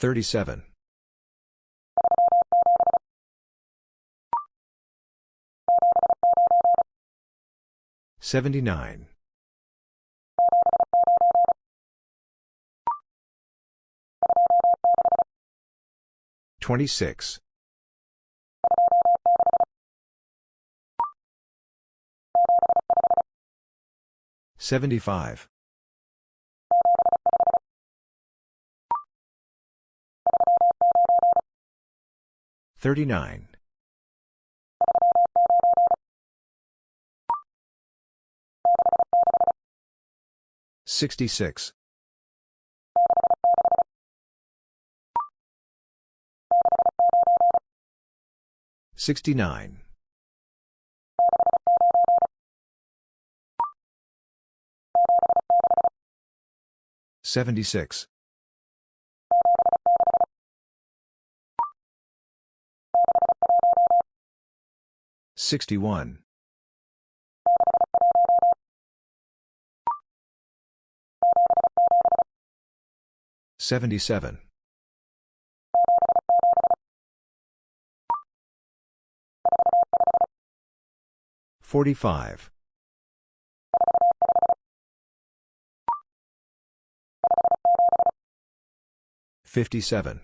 37. 79. 26. 75. 39. 66. 69. 76. 61. 77. 45. 57.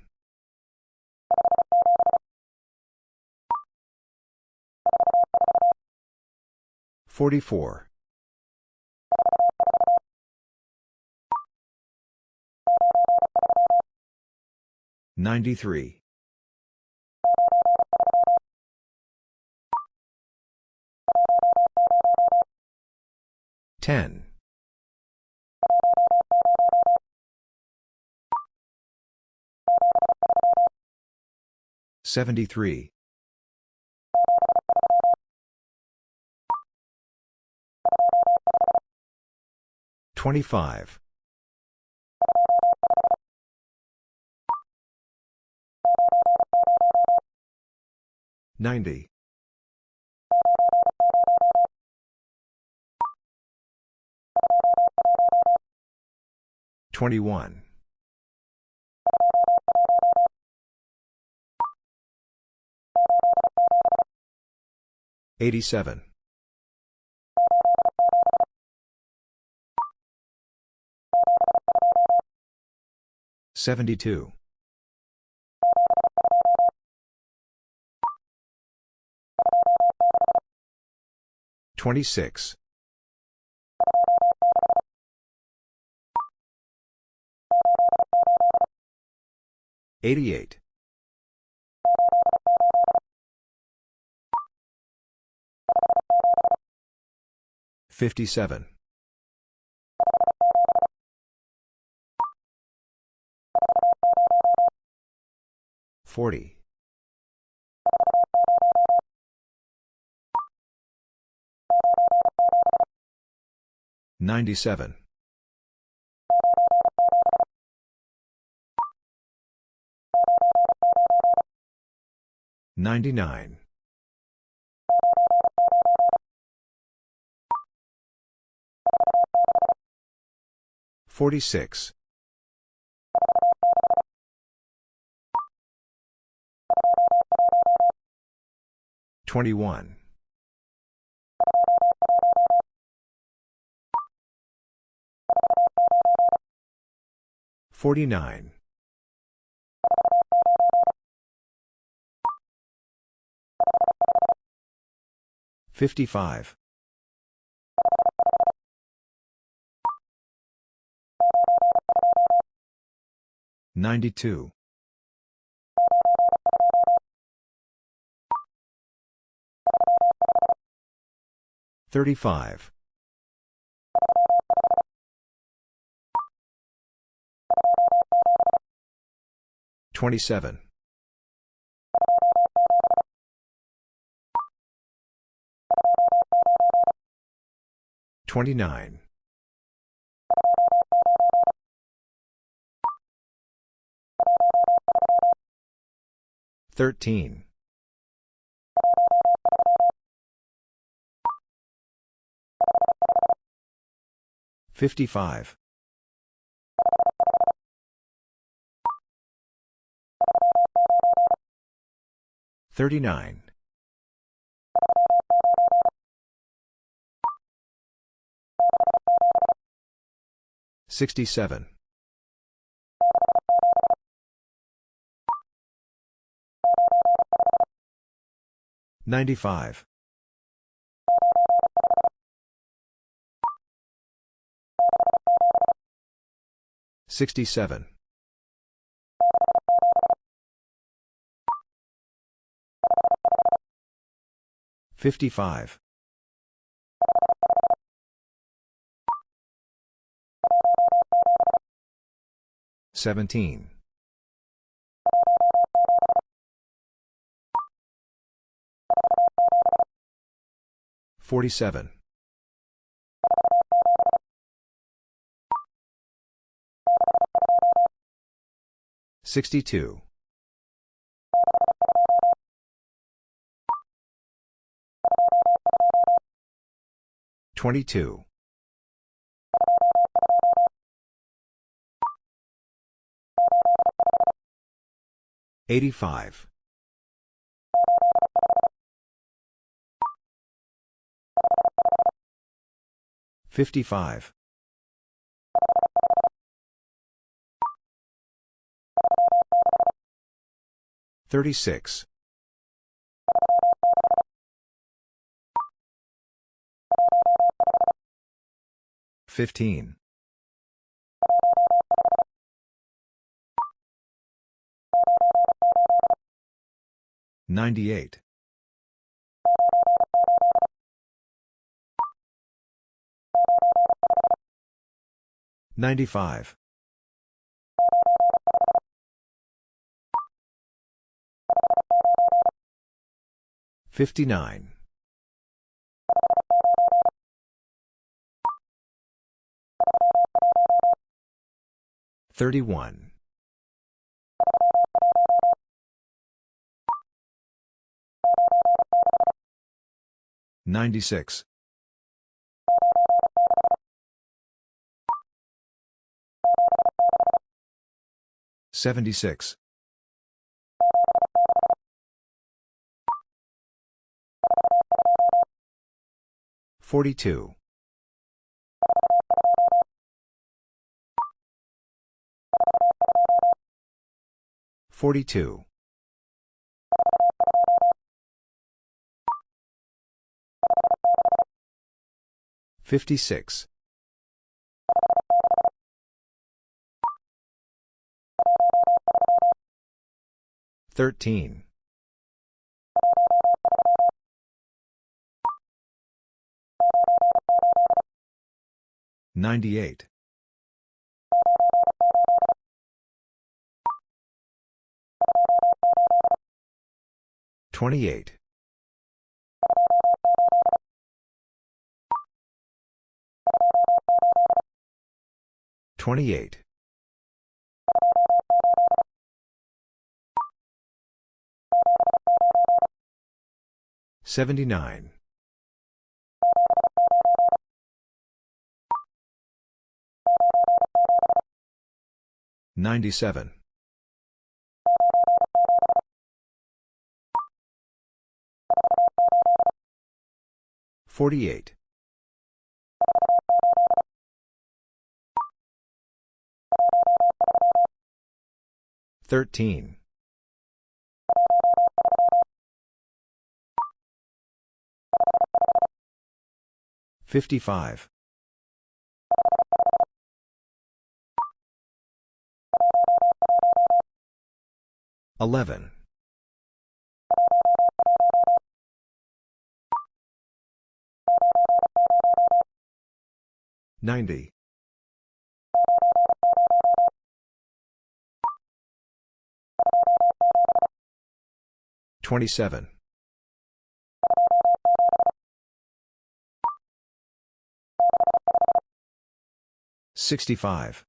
44. 93. 10. 73. 25. 90. 21. 87. 72. 26. 88. 57. 40. 97. 99. 46. 21. 49. 55. 92. 35. 27. 29. 13. 55. 39. 67. 95. 67. 55. 17. 47. 62. 22. 85. 55. 36. 15. 98. 95. 59. 31. 96. 76. 42. 42. 56. 13. 98. 28. 28. 79. 97. 48. 13. 55. 11. 90. 27. 65.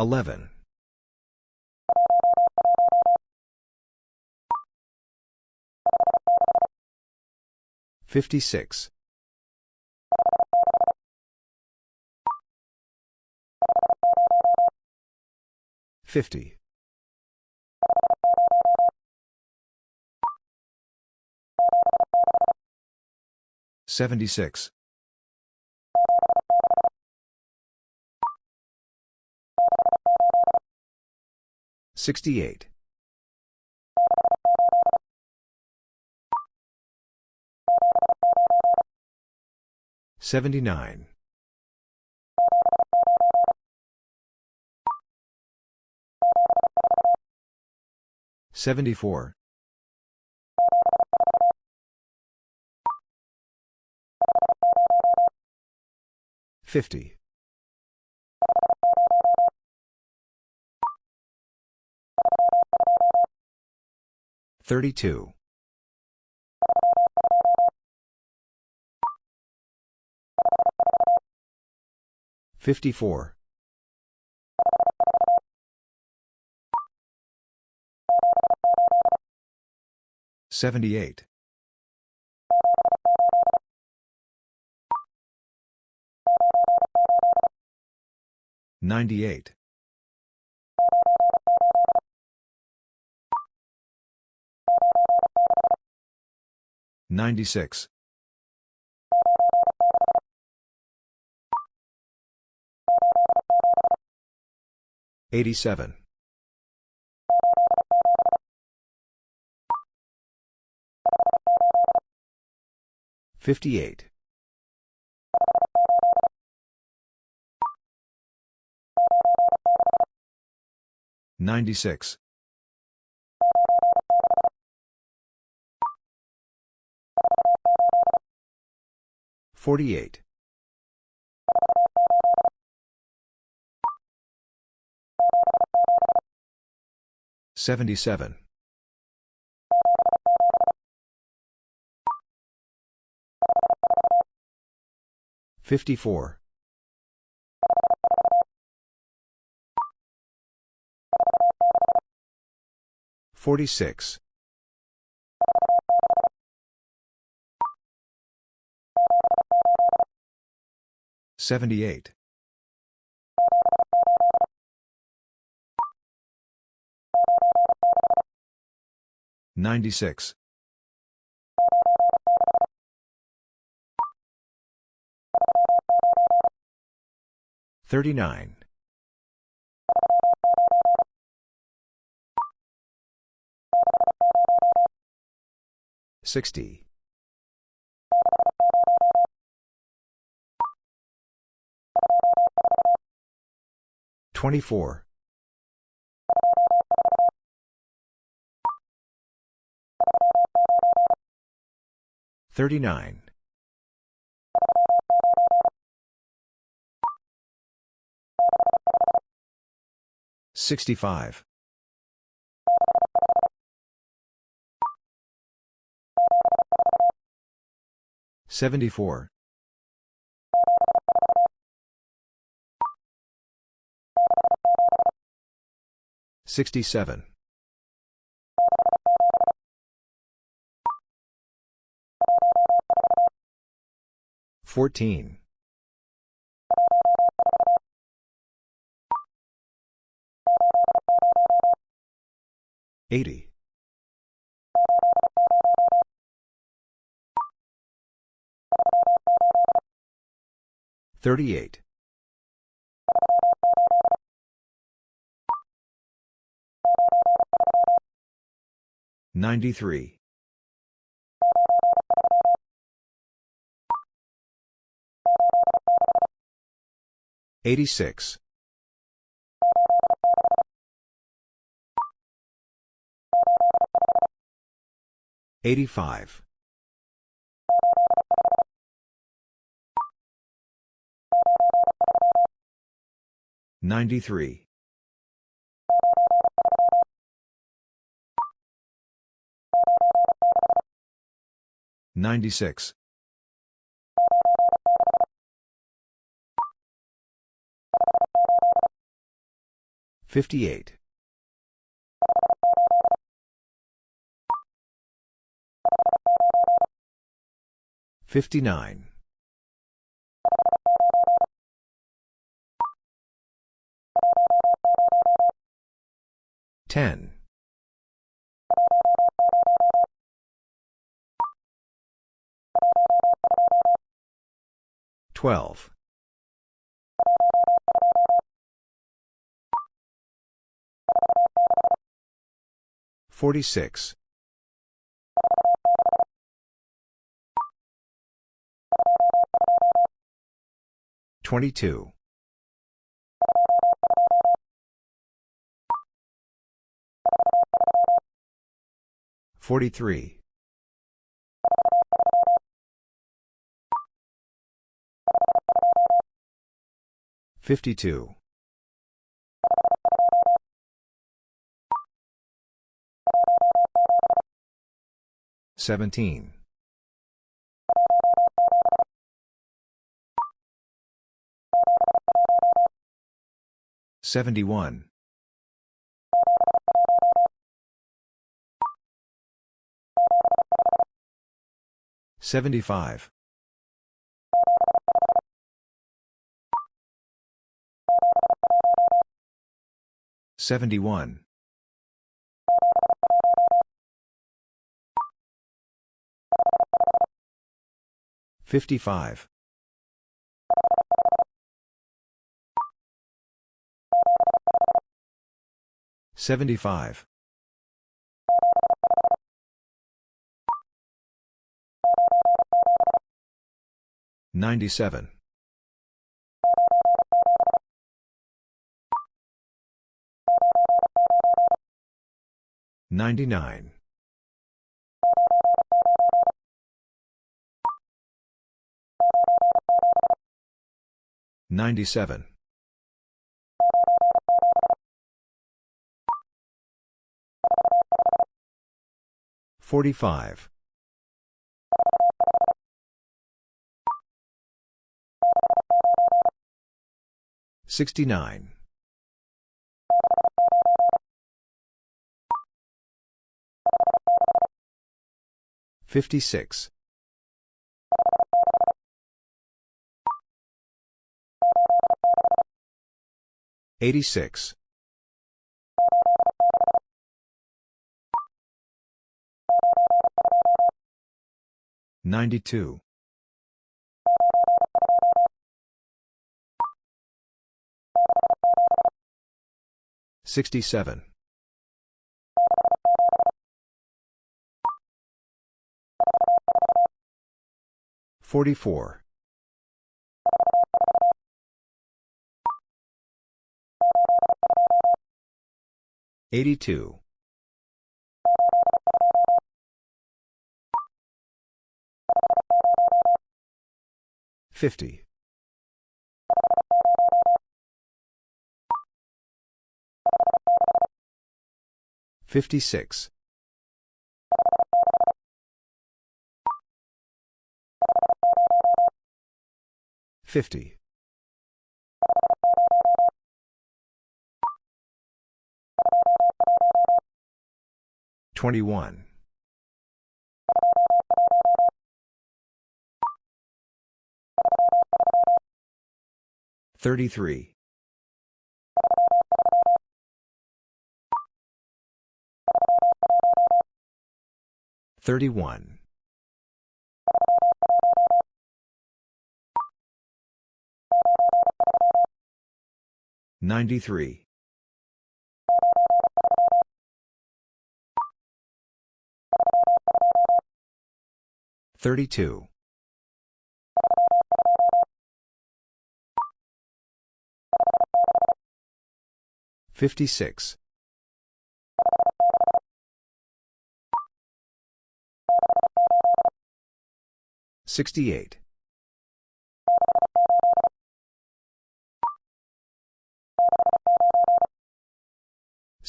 11. 56. 50. 76. 68. 79. 74. 50. 32. 54. 78. 98. 96. 87. 58. 96. 48. 77. 54. 46. 78. 96. 39. 60. 24. 39. 65. 74. 67. 14. 80. 38. 93. 86. 85. 93. 96. 58. 59. 10. 12. 46. 22. 43. 52. 17. 71. 75. 71. 55. 75. 97. 99. 97. 45. 69. 56. 86. 92. 67. 44. 82. 50. 56. 50. 21. 33. 31. 93. 32. 56. 68.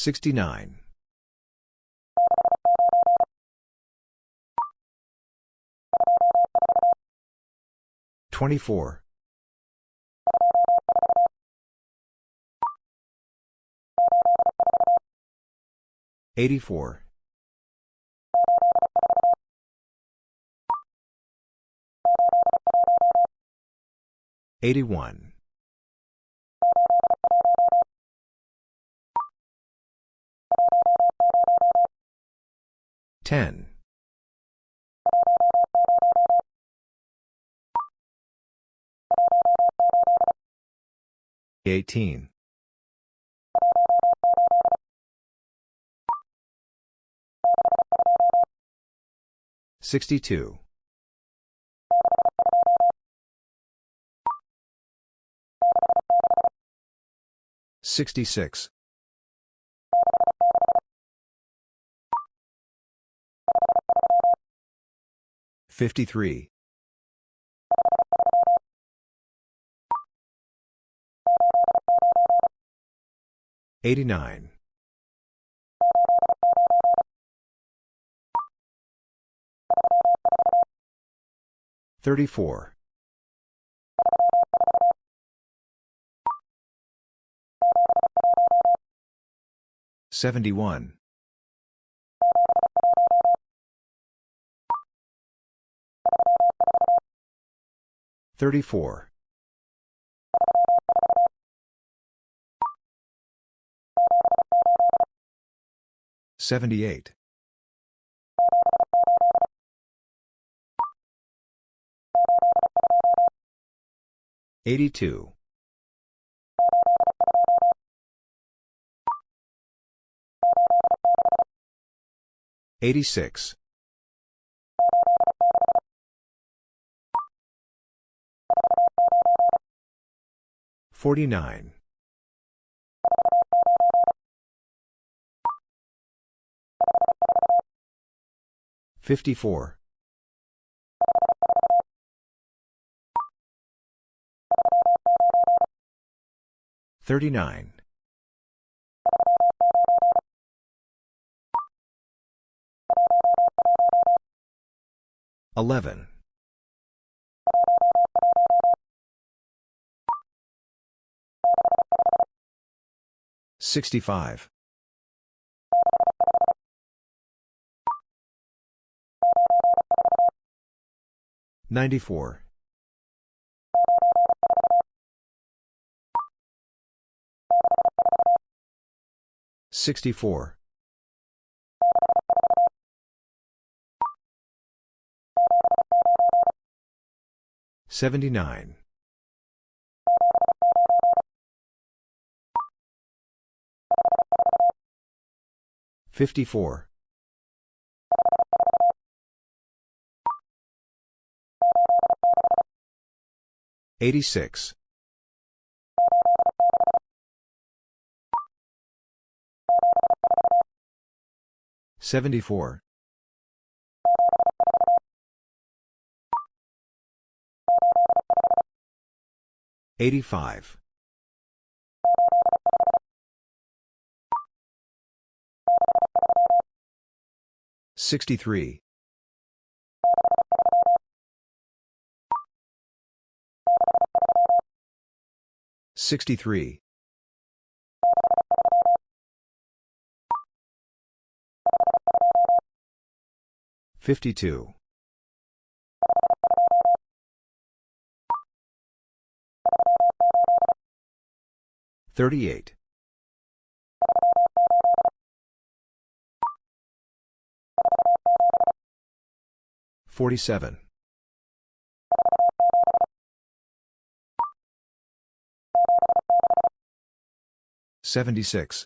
69. 24. 84. 81. 10. 18. 62. 66. 53. 89. 34. 71. 34. 78. 82. 86. 49. 54. 39. 11. 65. 94. 64. 79. 54. 86. 74. 85. 63. 63. 52. 38. 47. 76.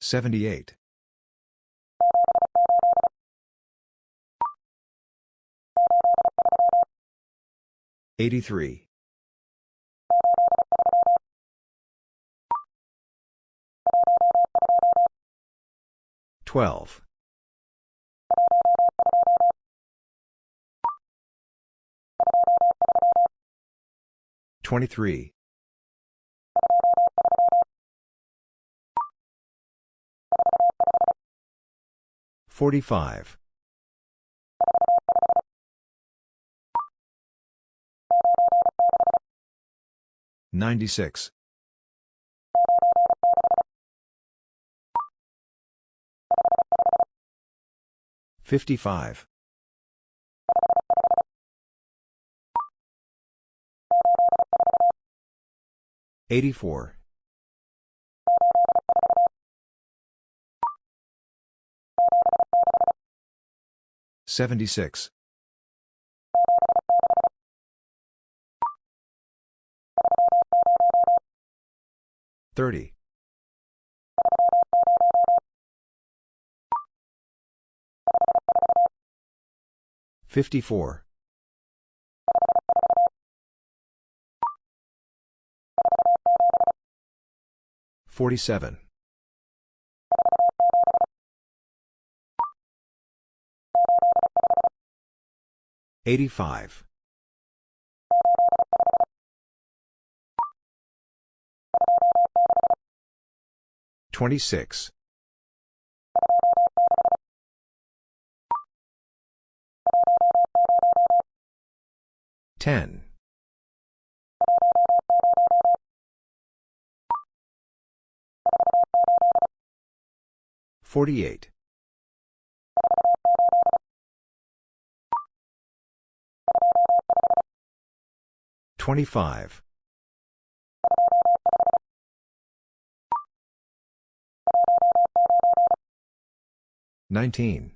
78. 83. 12. 23. 45. 96. 55. 84. 76. 30. 54. 47. 85. 26. 10. 48. 25. 19.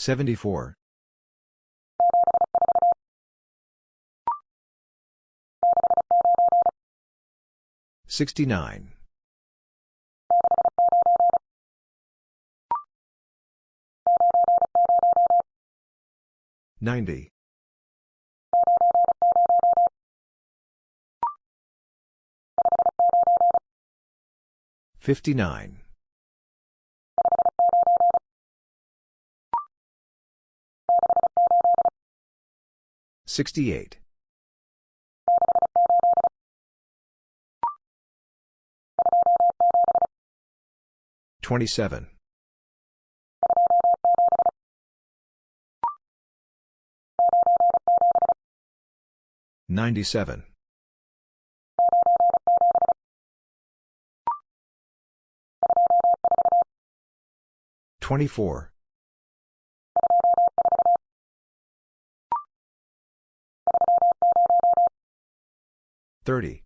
74. 69. 90. 59. 68. 27. 97. 24. 30.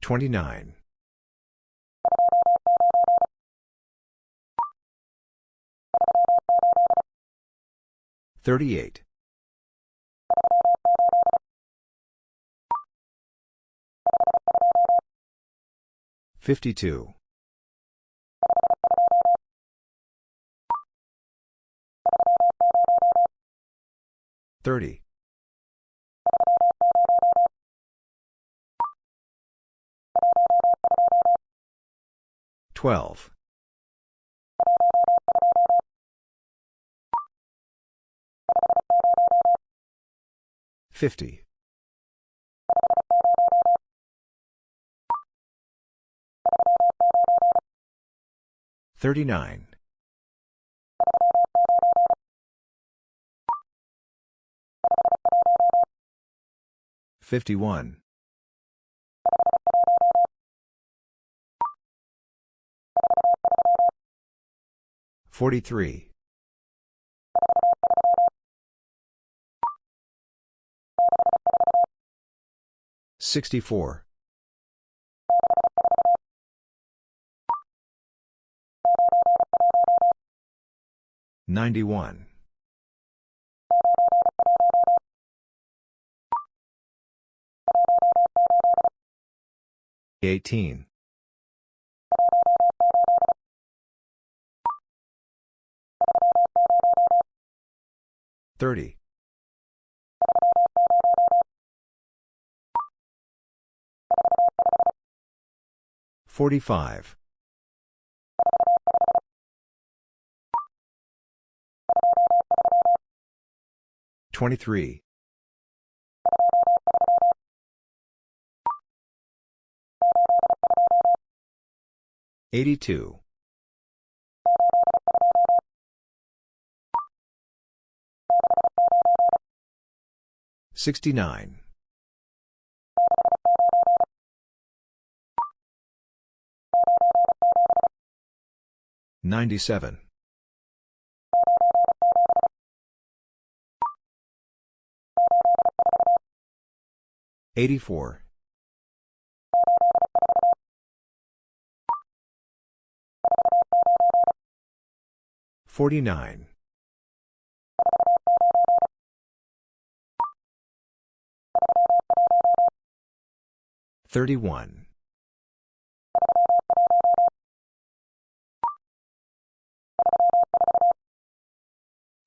29. 38. 52. 30. 12. 50. 39. 51. 43. 64. 91. 18. 30. 45. 23. 82. 69. 97. 84. 49. 31.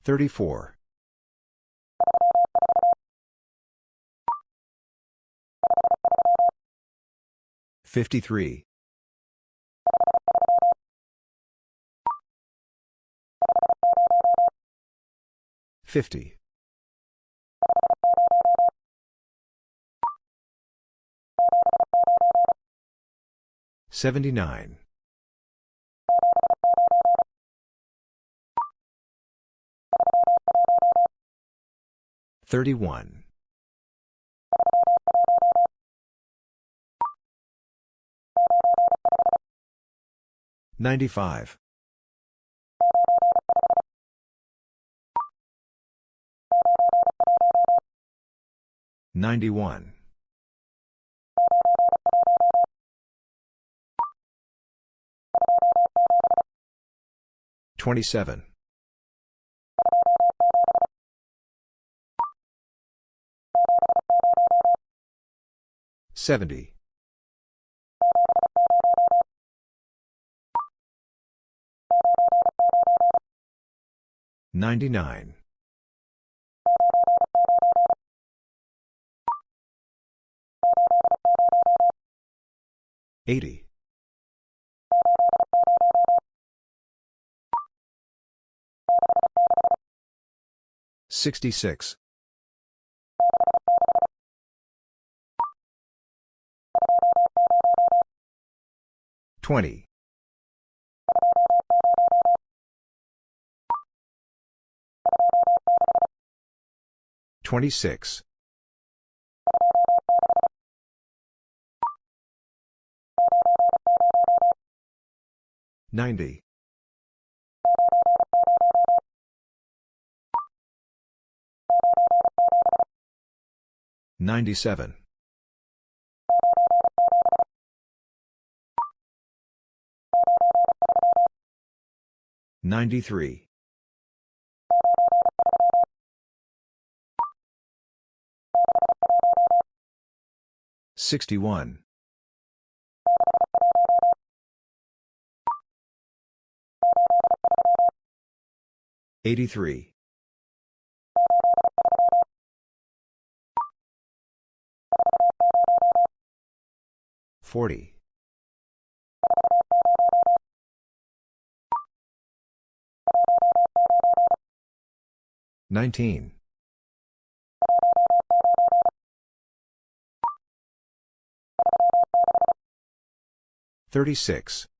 34. 53. 50. 79. 31. 95. 91. 27. 70. 99. 80. 66. 20. 26. 90. 97. 93. 61. 83. 40. 19. 36.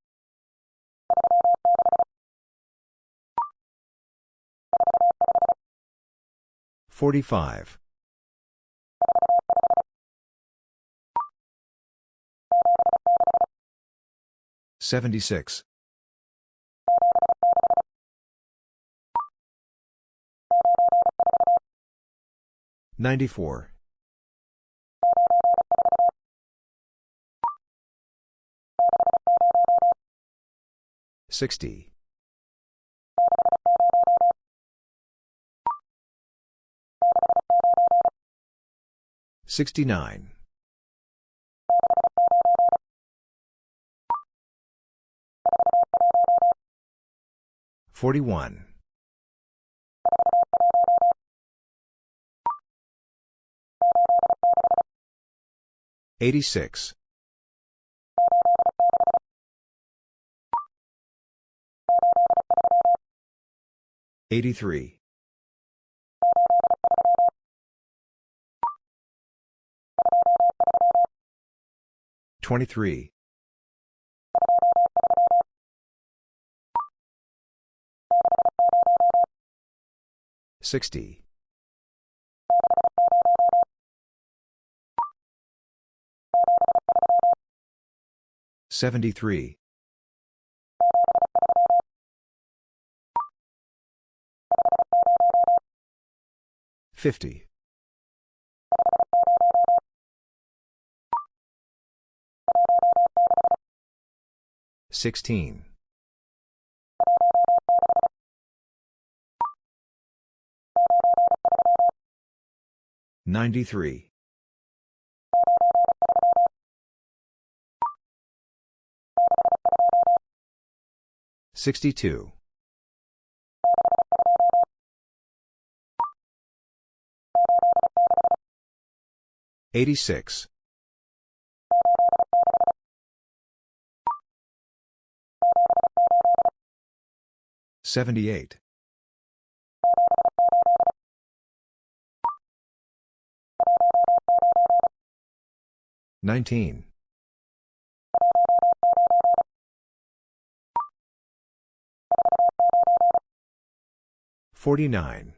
45. 76. 94. 60. 69. 41. 86. 83. 23. 60. 73. 50. Sixteen. Ninety-three. Sixty-two. Eighty-six. Seventy-eight. Nineteen. Forty-nine.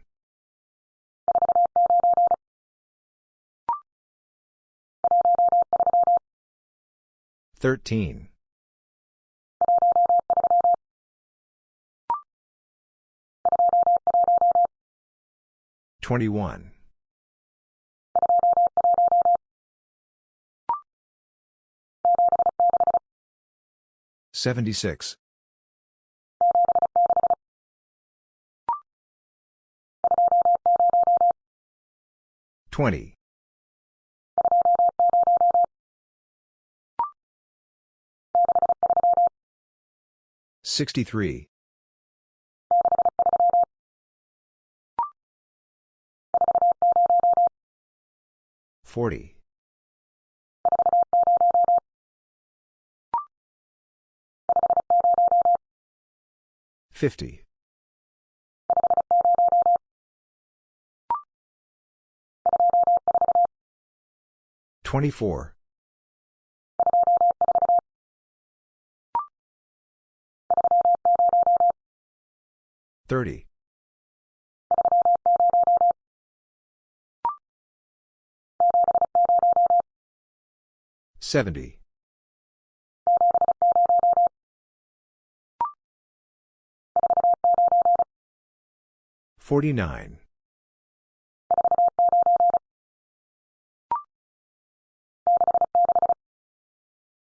Thirteen. Twenty-one. Seventy-six. Twenty. Sixty-three. Forty. Fifty. Twenty-four. Thirty. Seventy. Forty-nine.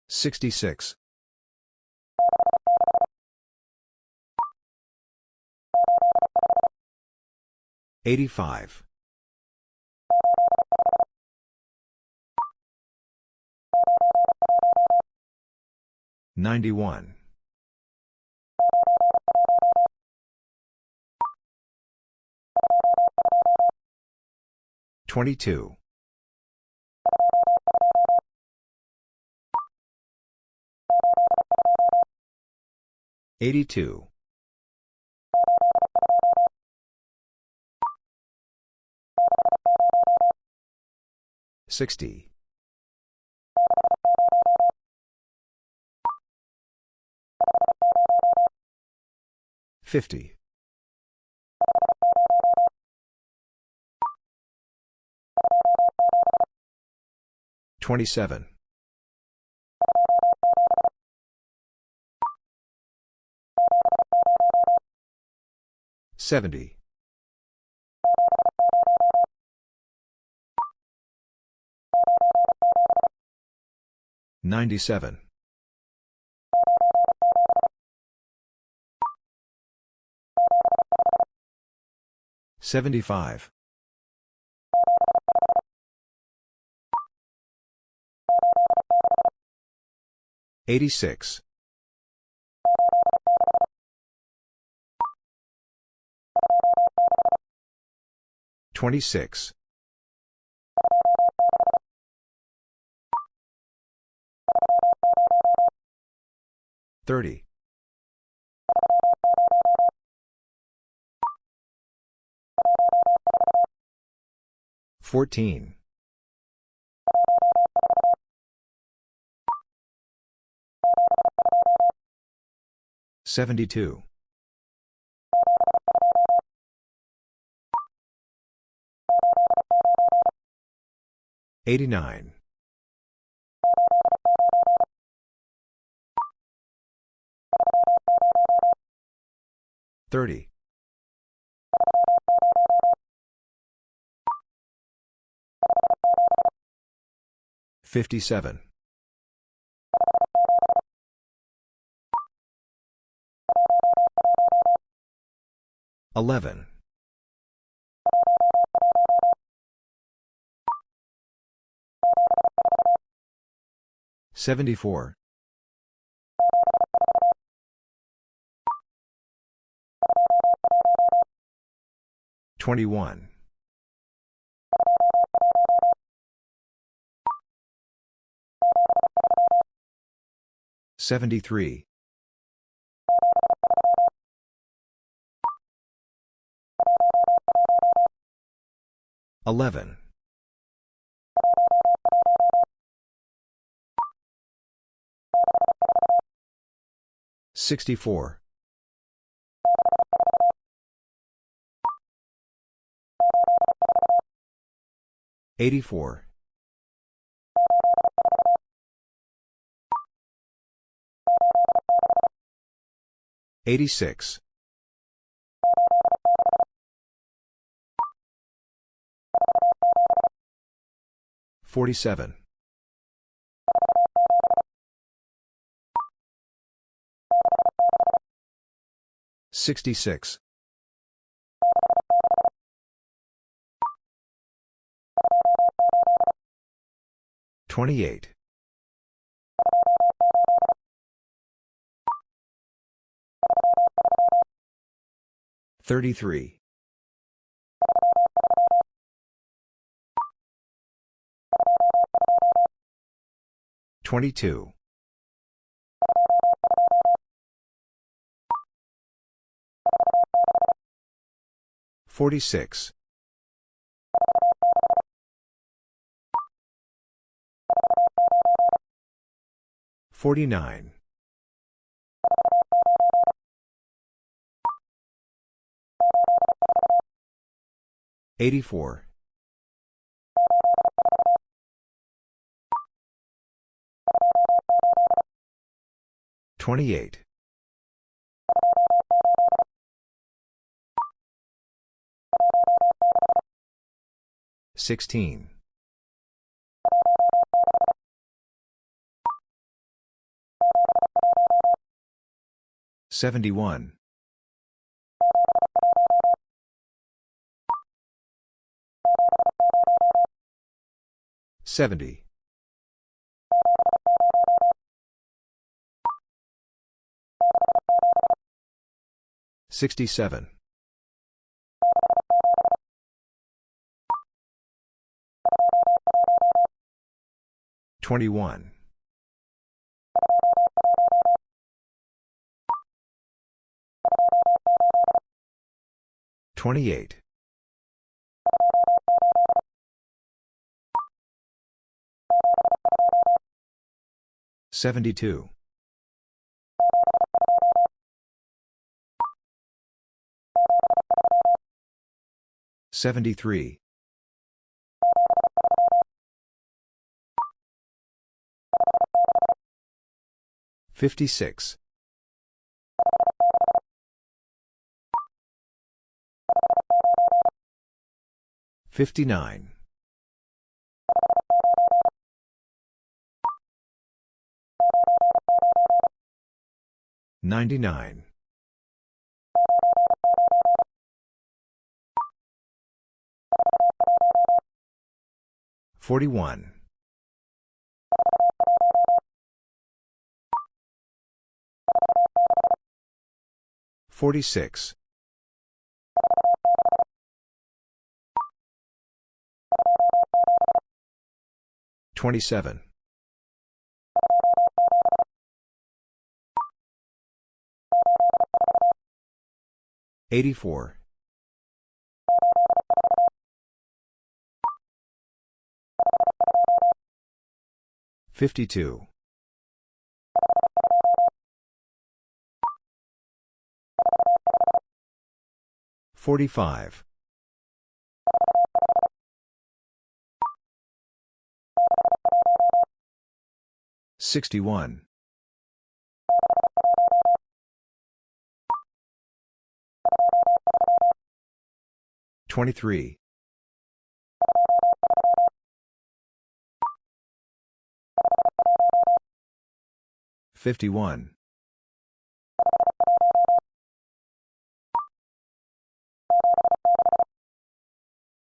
Sixty-six. Eighty-five. Ninety-one. Twenty-two. Eighty-two. Sixty. Fifty. Twenty-seven. Seventy. Ninety-seven. Seventy-five. Eighty-six. Twenty-six. Thirty. Fourteen. Seventy-two. Eighty-nine. Thirty. 57. 11. 74. 21. 73. 11. 64. 84. 86. 47. 66. 28. 33. 22. 46. 49. 84. 28. 16. 71. 70. 67. 21. 28. 72. 73. 56. 59. 99. 41. 46. 27. 84. 52. 45. 61. 23. 51.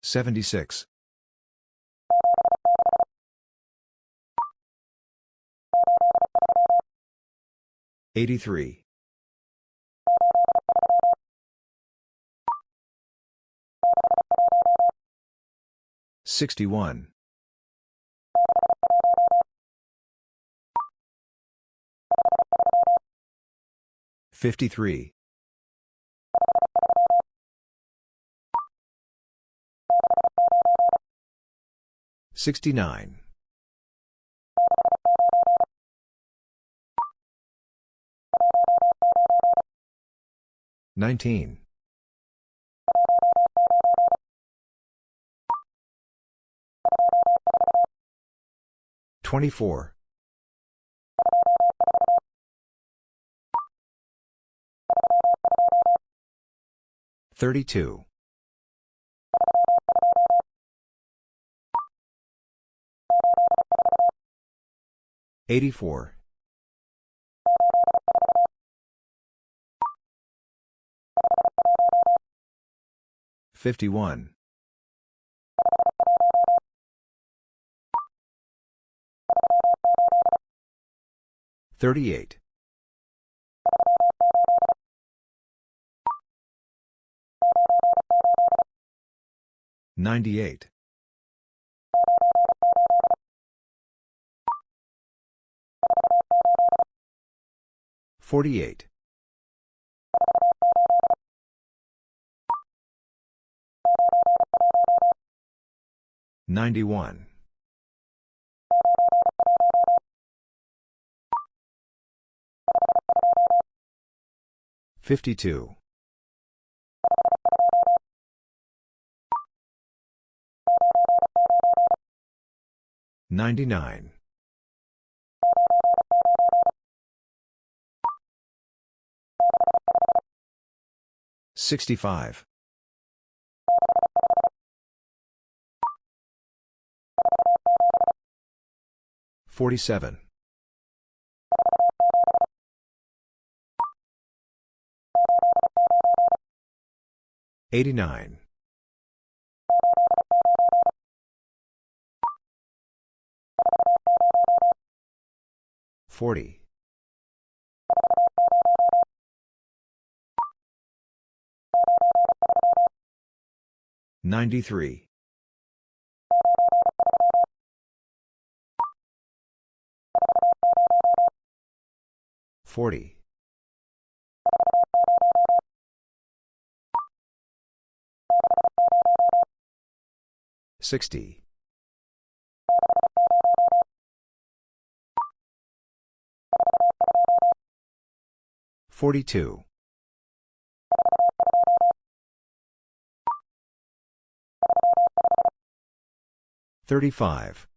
76. 83. 61. 53. 69. 19. 24. 32. 84. 51. 38. 98. 48. 91. 52. 99. 65. 47. 89. 40. 93. 40. 60. 42. 35.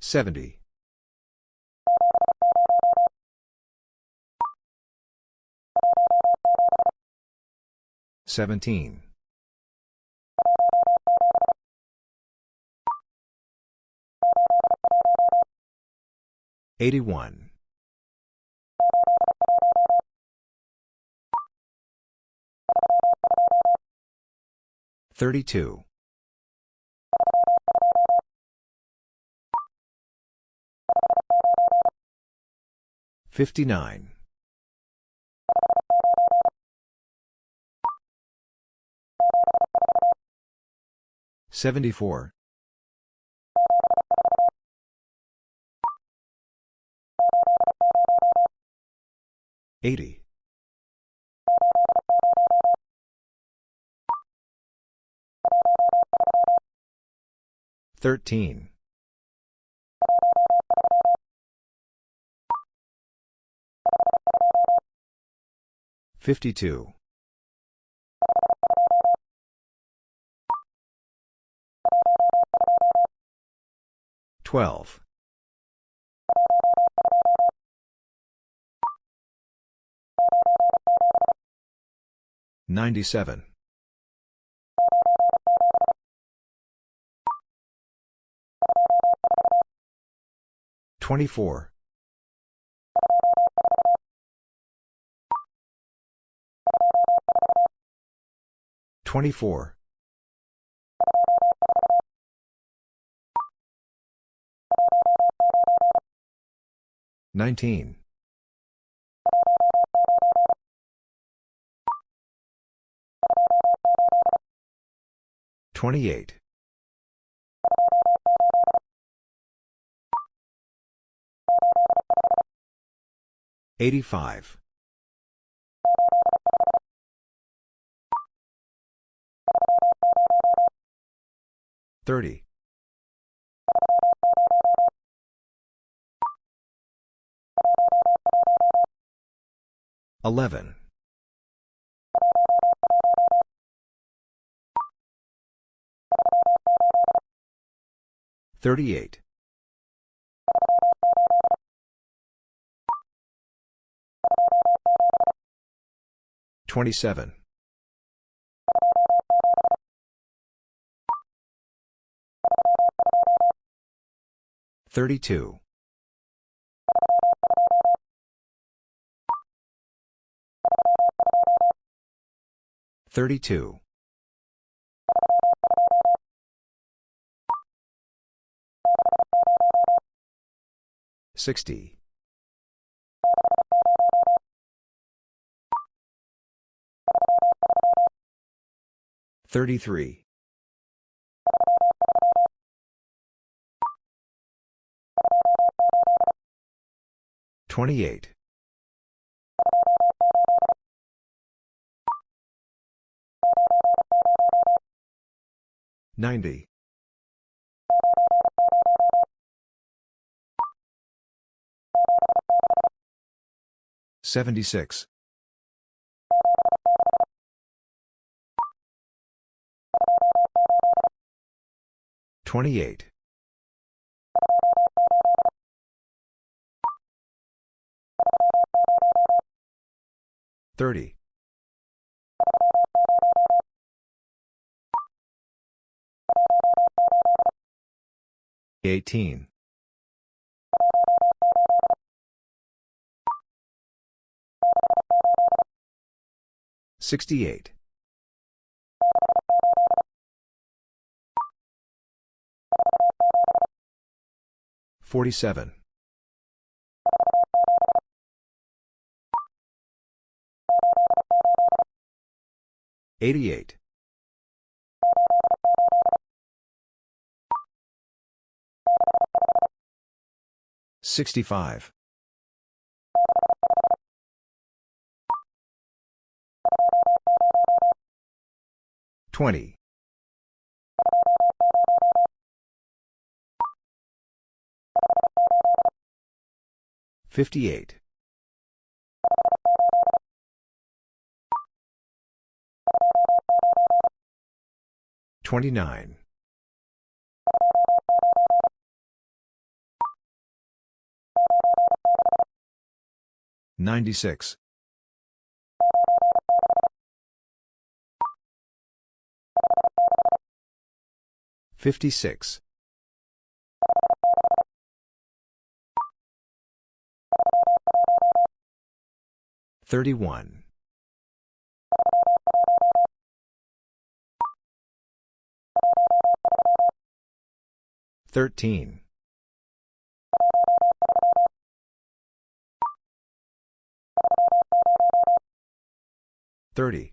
70. 17. 81. 32. 59. 74. 80. 13. 52. 12. 97. 24. 24. 19. 28. 85. 30. 11. 38. 27. 32. 32. 60. 33. 28. 90. 76. 28. 30. 18. 68. 47. 88. 65. 20. 58. 29. 96. 56. 31. 13. 30.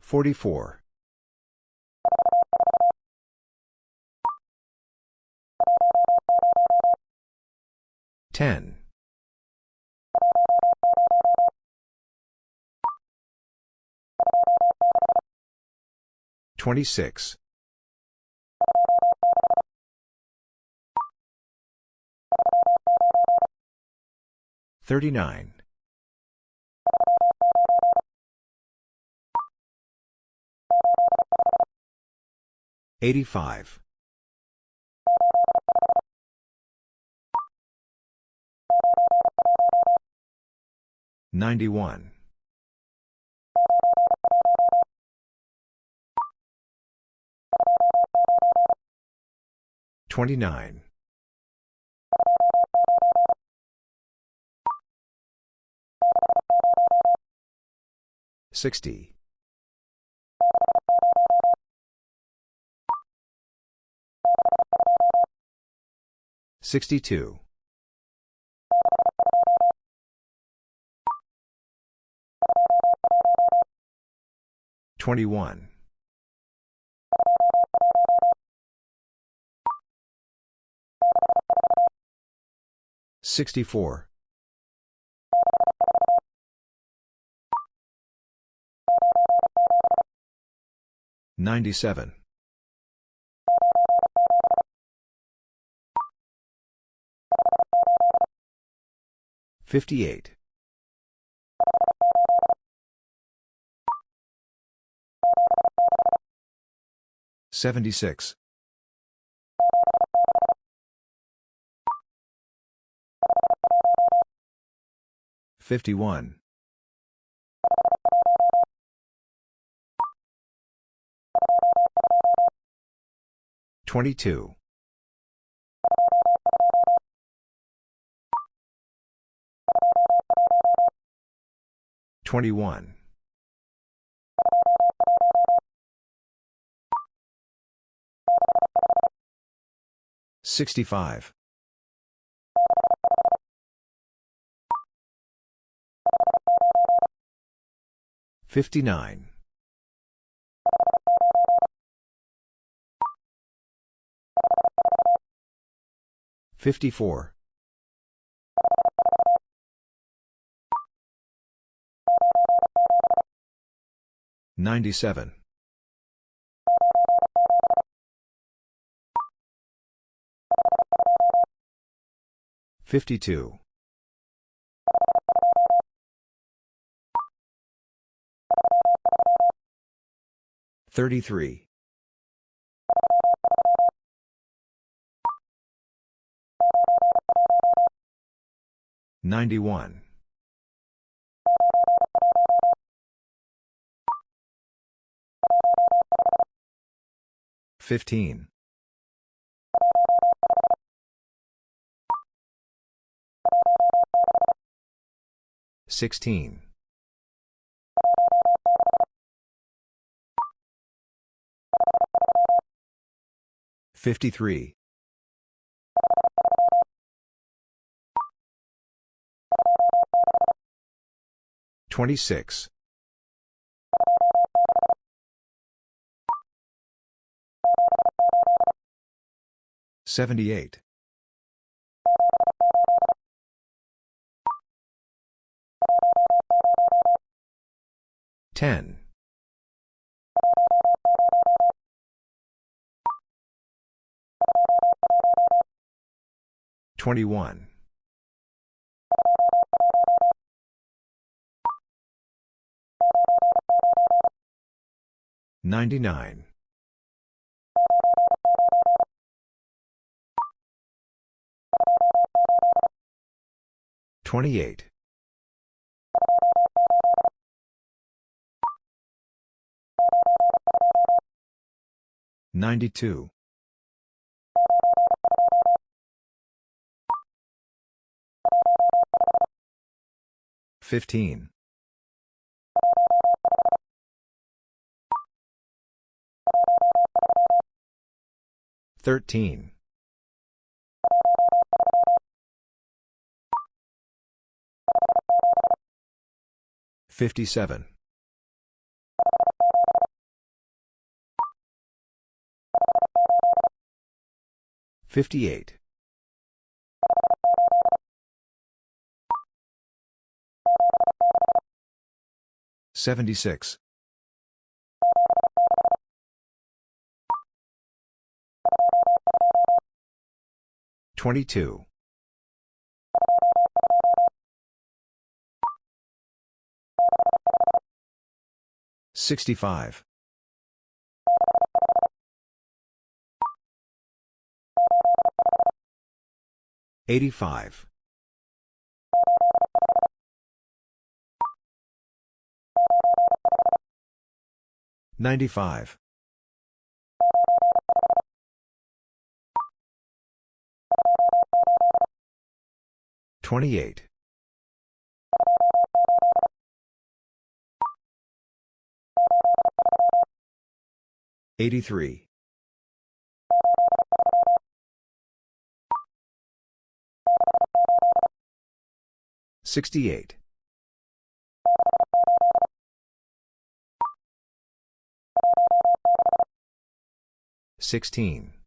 44. 10. 26. Thirty-nine. Eighty-five. Ninety-one. Twenty-nine. 60. 62. 21. 64. 97. 58. 76. 51. 22. 21. 65. 59. 54. 97. 52. 33. 91. 15. 16. 53. 26. 78. 10. 21. 99. 28. 92. 15. 13. 57. 58. 76. 22. 65. 85. 95. 28. 83. 68. 16.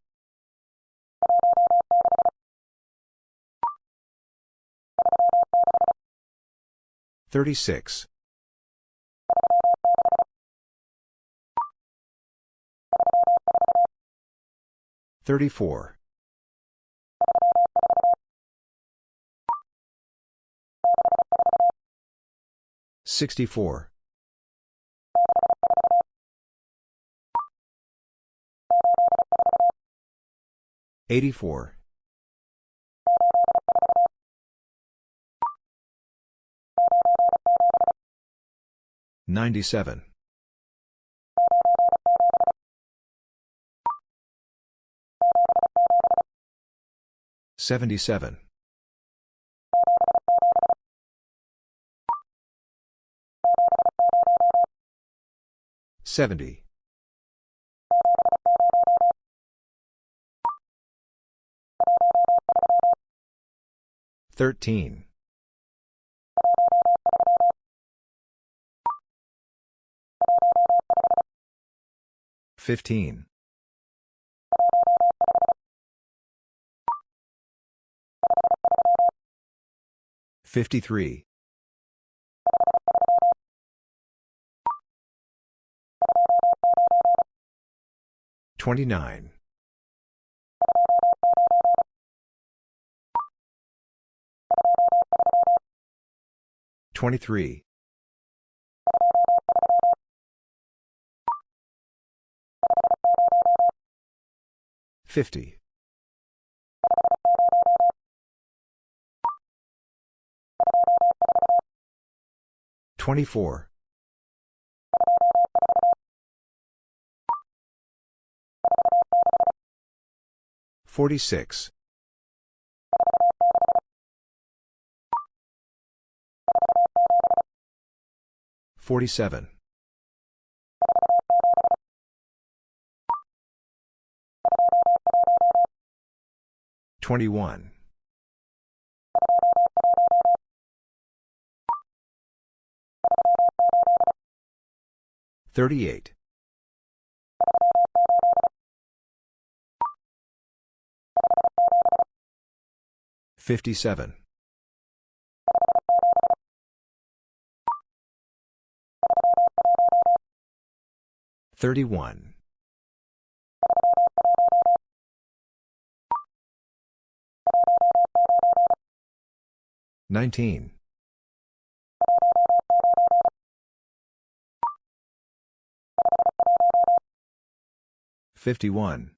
36. 34. 64. 84. 97. 77. 70. 13. 15. 53. 29. 23. 50. 24. 46. 47. 21. 38. 57. 31. 19. 51.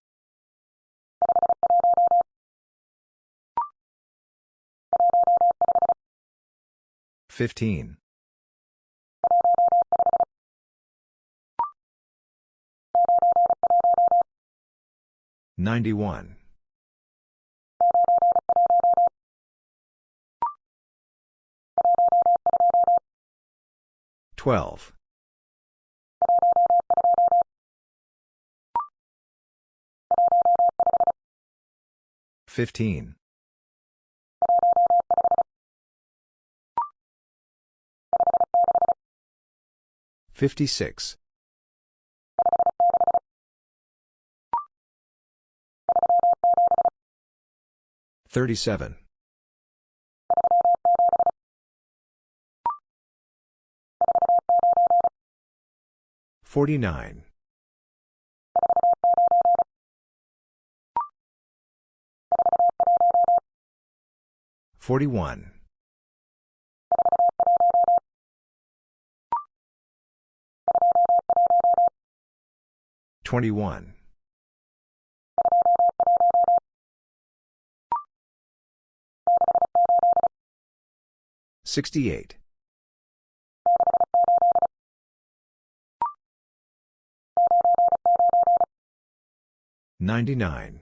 15. 91. 12. 15. 56. 37. 49. 41. 21. 68. 99.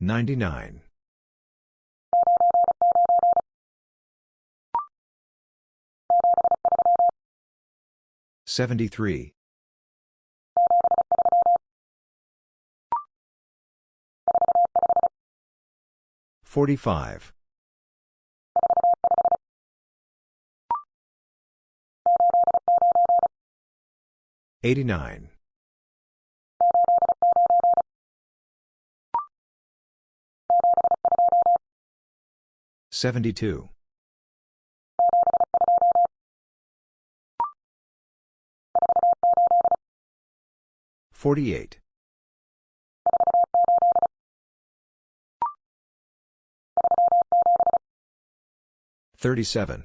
99. 73. 45. 89. 72. 48. 37.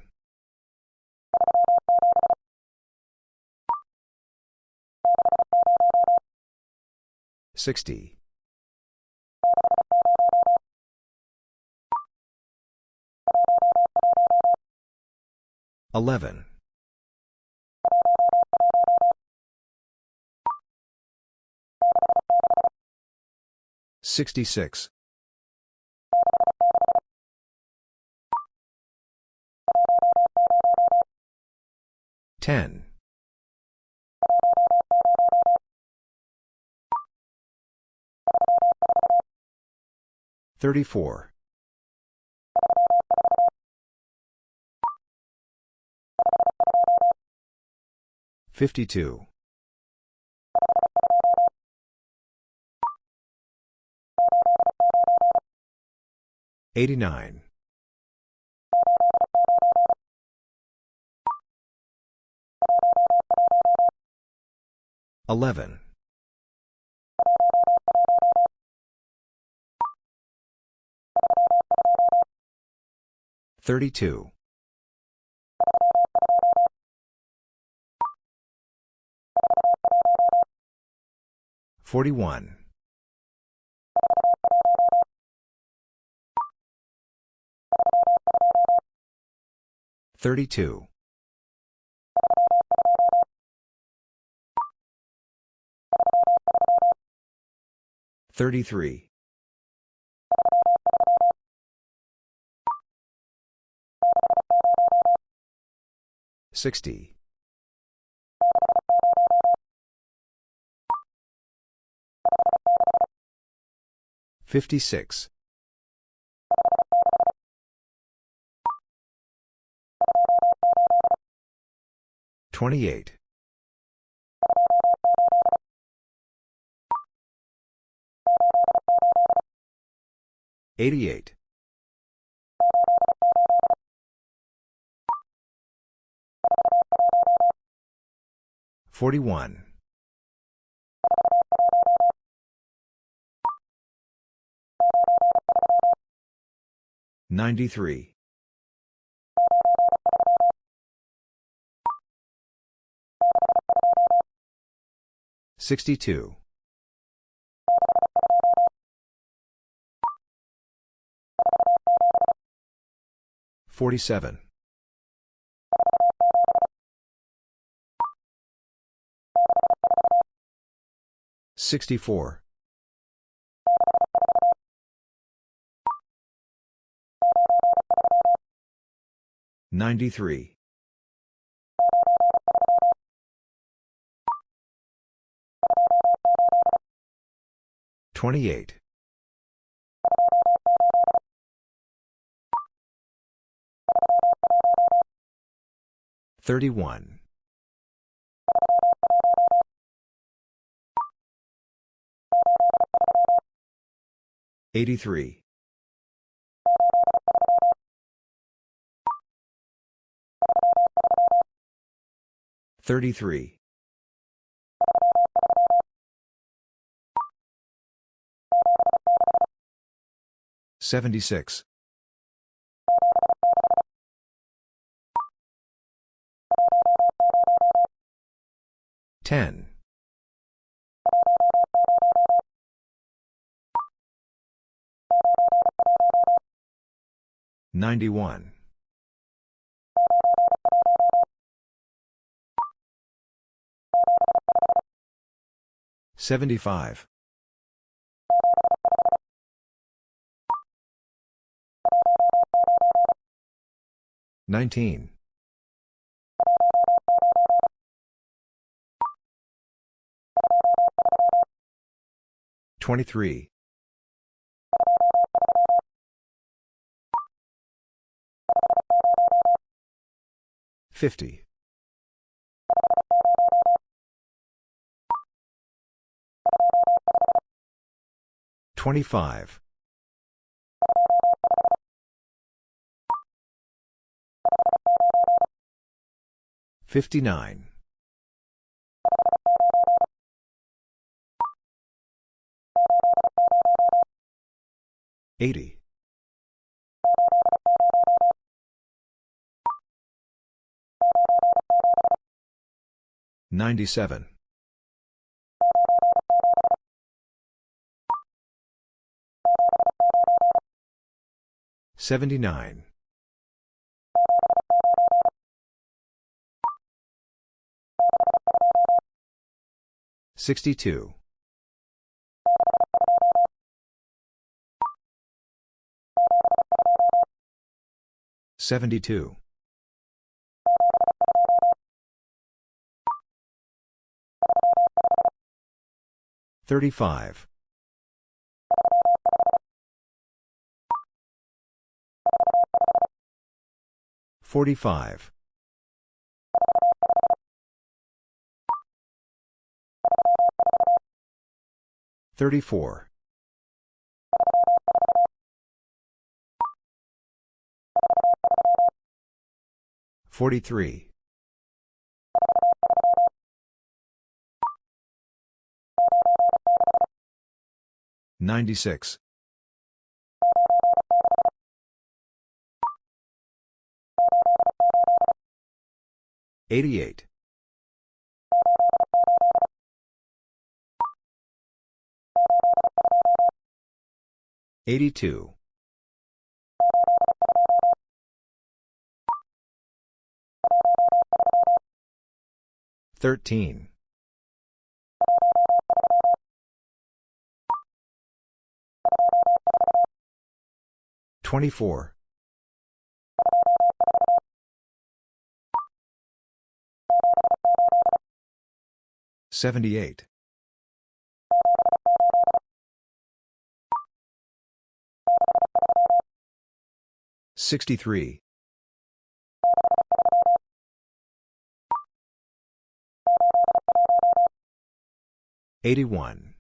60. 11. 66. 10. 34. 52. 89. 11. 32. 41. 32. 33. 60. 56. 28. 88. 41. 93. 62. 47. 64. 93. 28. 31. 83. 33. 76. 10. 91. 75. 19. 23. 50. 25. 59. 80. 97. 79. 62. 72. 35. 45. 34. 43. 96. 88. 82. 13. 24. 78. 63. 81.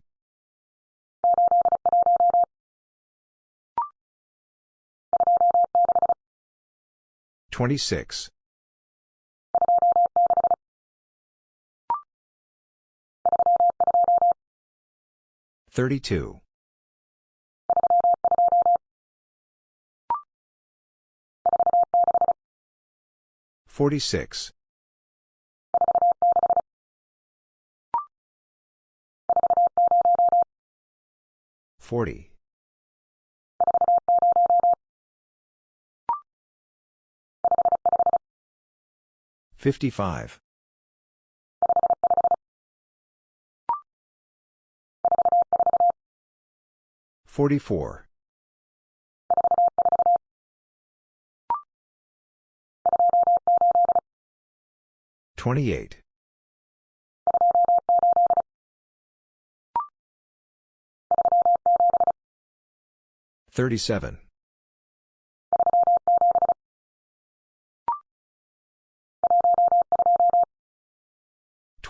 26. 32. 46. 40. 55. 44. 28. 37.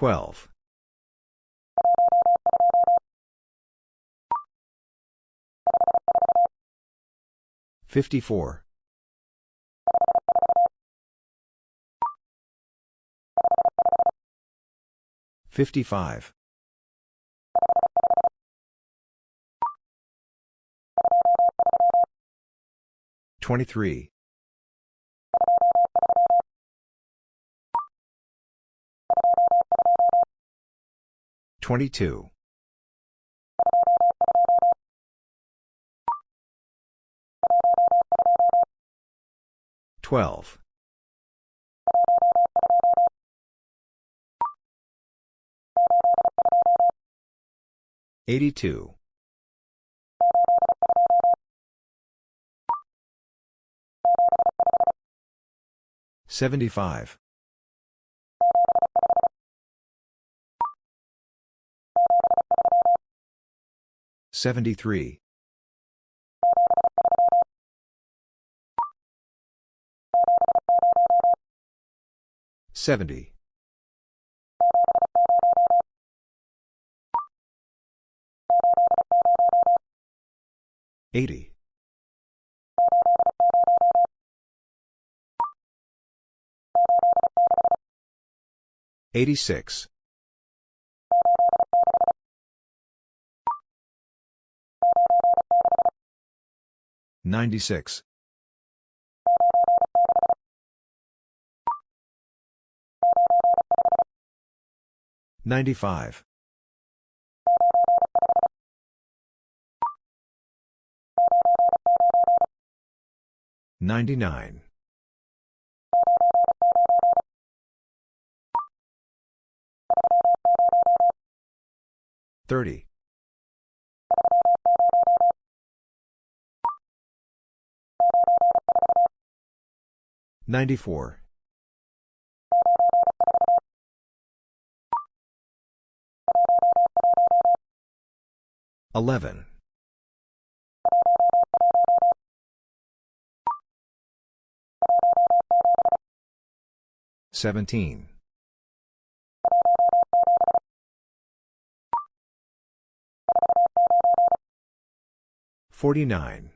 12. 54. 55. 23. 22. 12. 82. 75. 73. 70. 80. 86. 96. 95. 99. 30. 94. 11. 17. 49.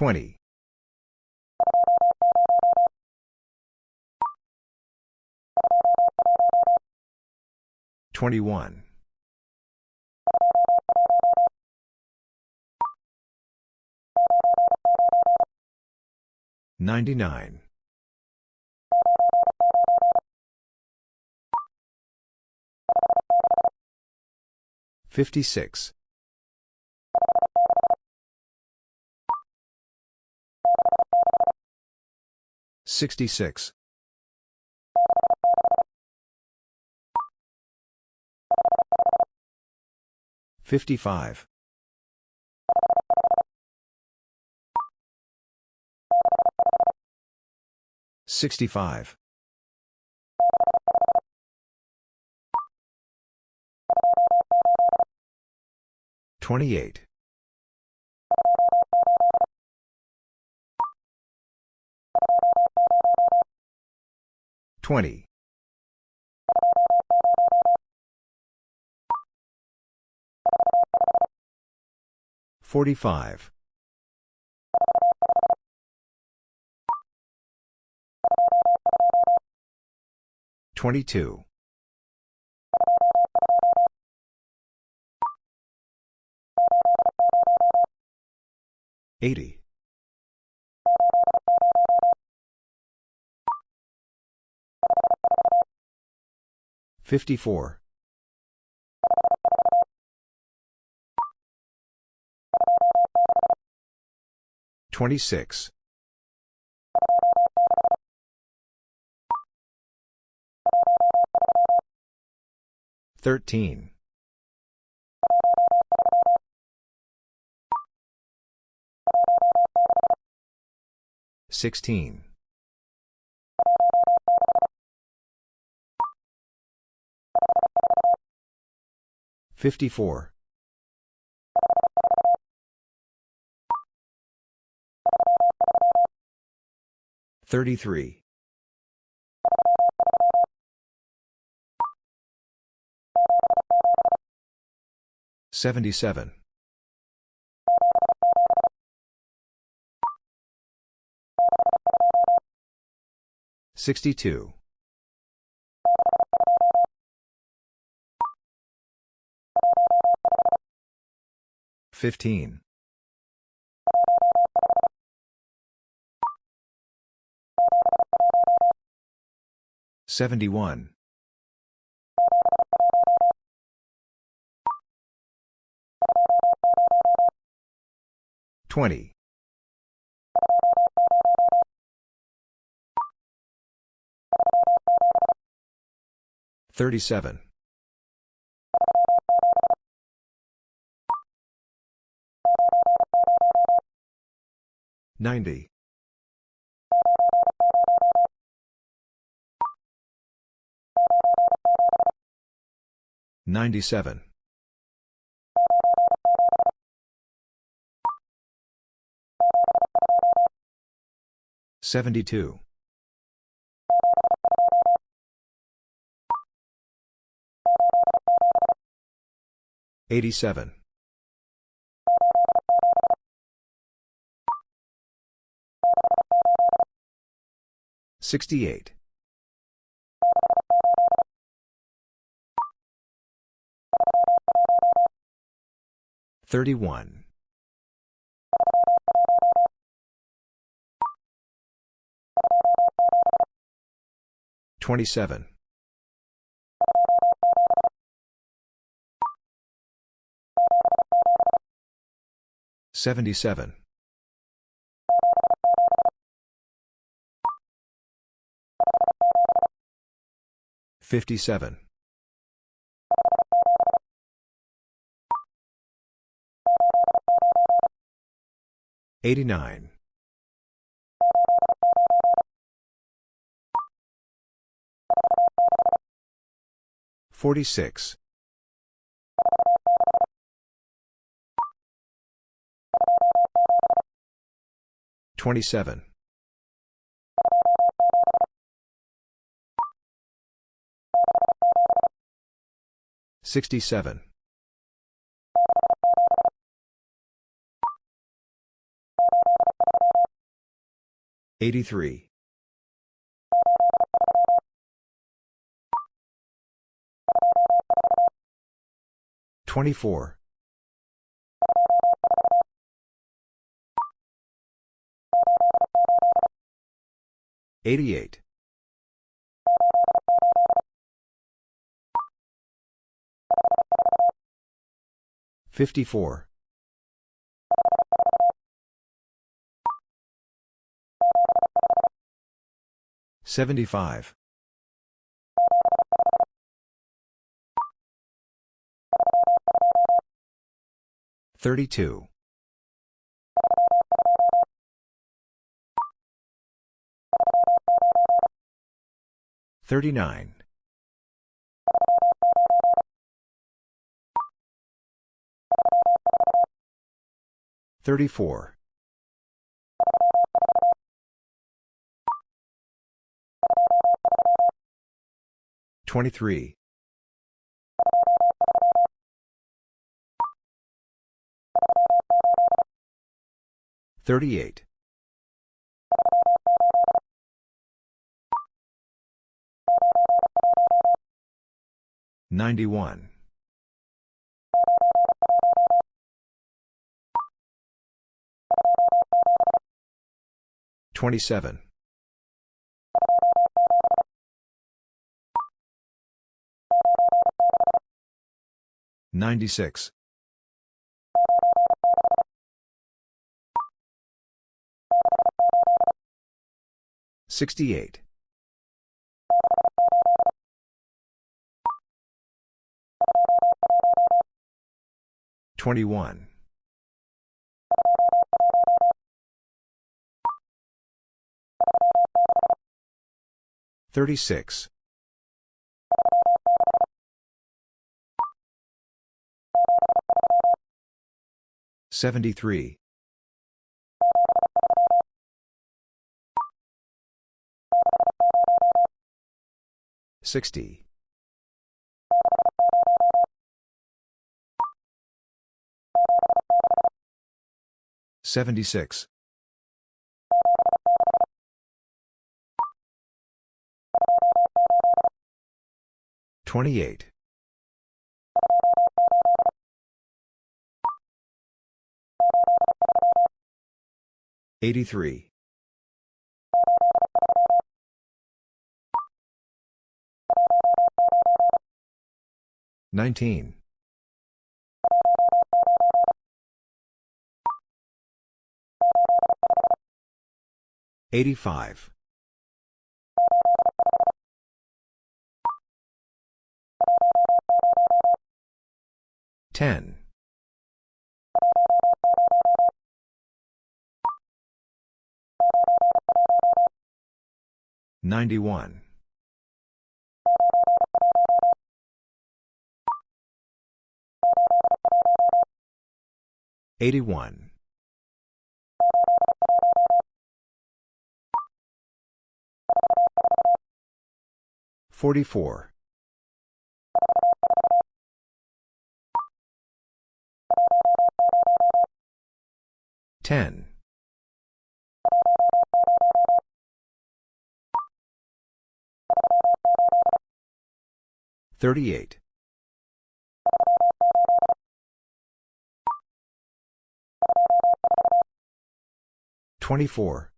20. 21. 99. 56. 66. 55. 65. 28. 20. 45. 22. 80. 54. 26. 13. 16. 54. 33. 77. 62. Fifteen. Seventy-one. Twenty. Thirty-seven. 90. 97. 72. 87. 68. 31. 27. 77. 57. 89. 46. 27. 67. 83. 24. 88. 54. 75. 32. 39. 34. 23. 38. 91. 27. 96. 68. 21. 36. 73. 60. 76. 28. 83. 19. 85. 10. 91. 81. 44. 10. 38. 24.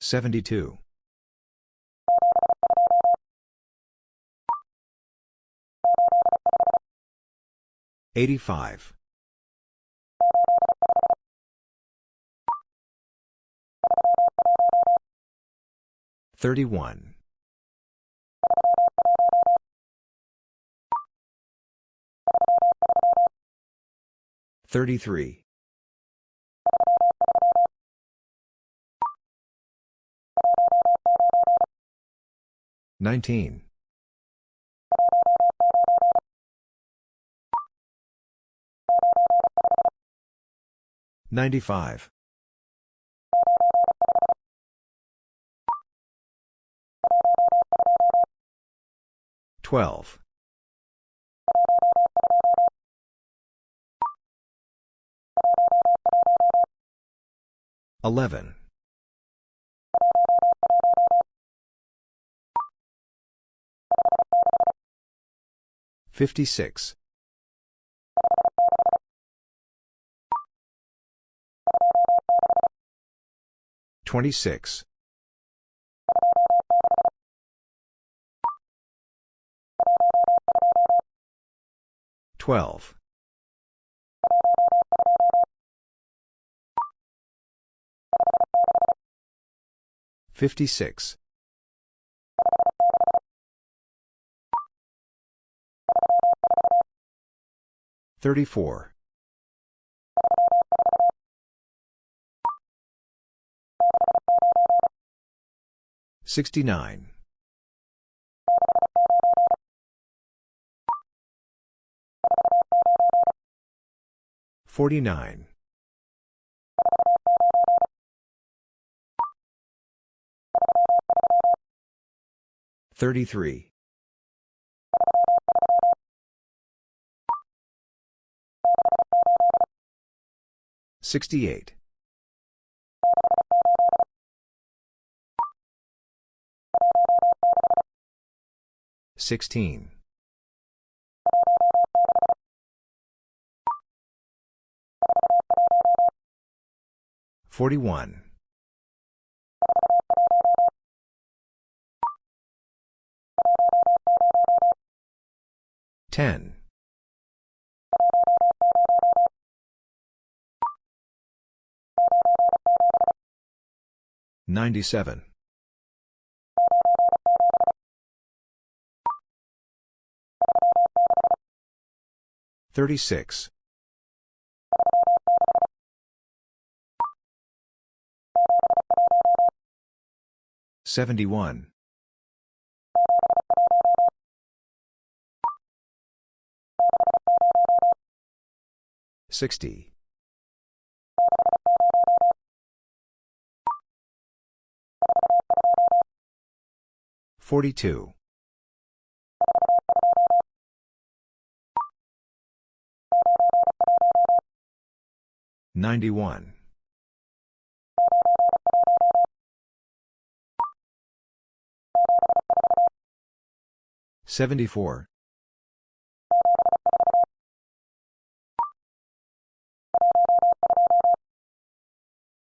72. 85. 31. 33. 19. 95. 12. 11. 56. 26. 12. 56. 34. 69. 49. 33. 68. 16. 41. 10. 97. 36. 71. 60. 42. 91. 74.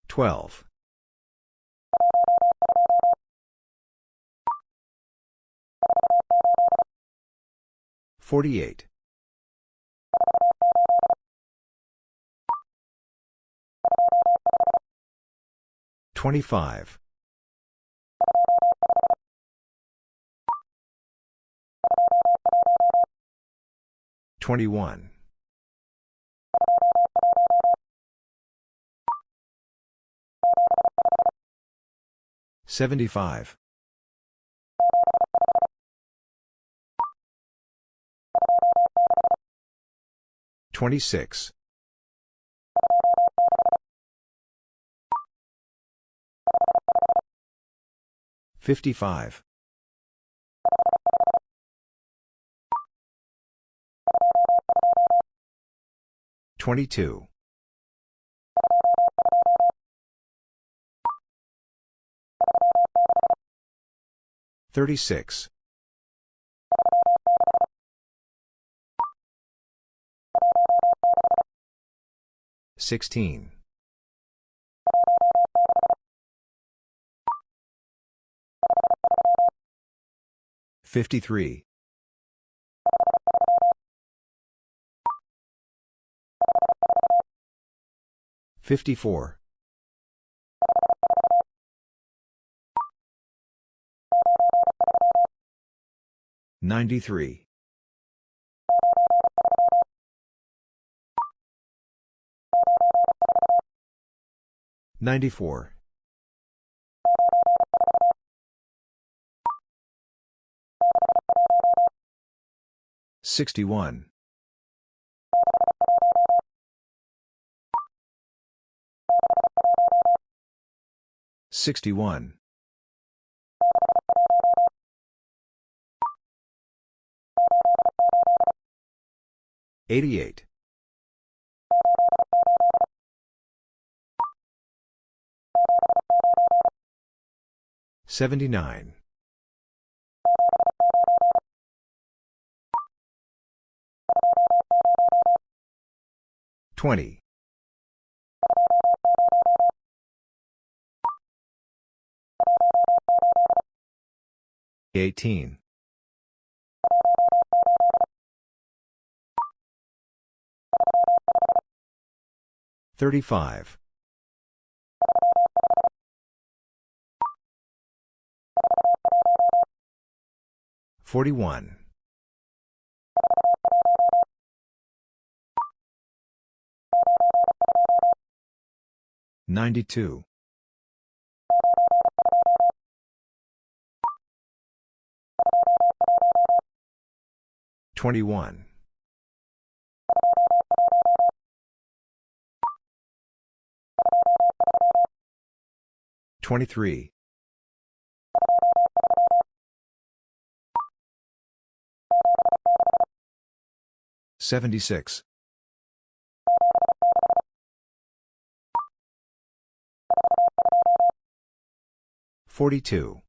12. 48. 25. 21. 75. 26. 55. 22. 36. 16. 53. 54. 93. 94. 61. 61. 88. 79. 20. 18. 35. 41. 92. 21. 23. 76. 42.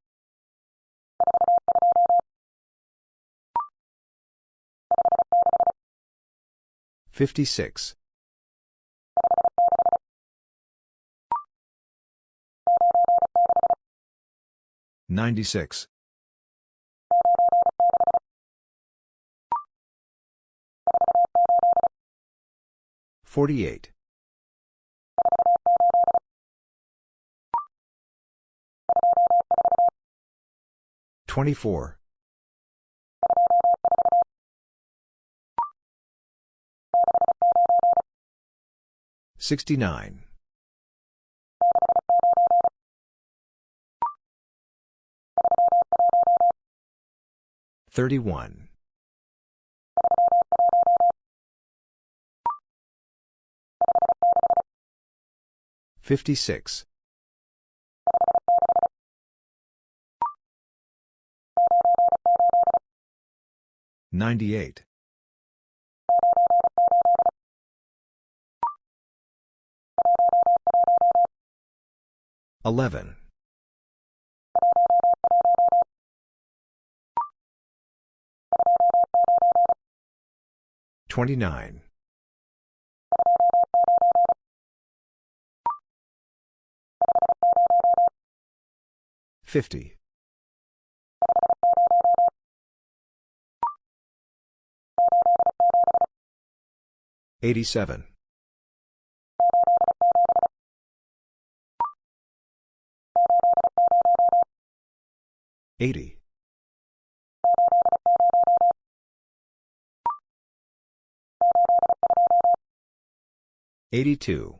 56. 96. 48. 24. 69. 31. 56. 98. 11. 29. 50. 87. 80. 82.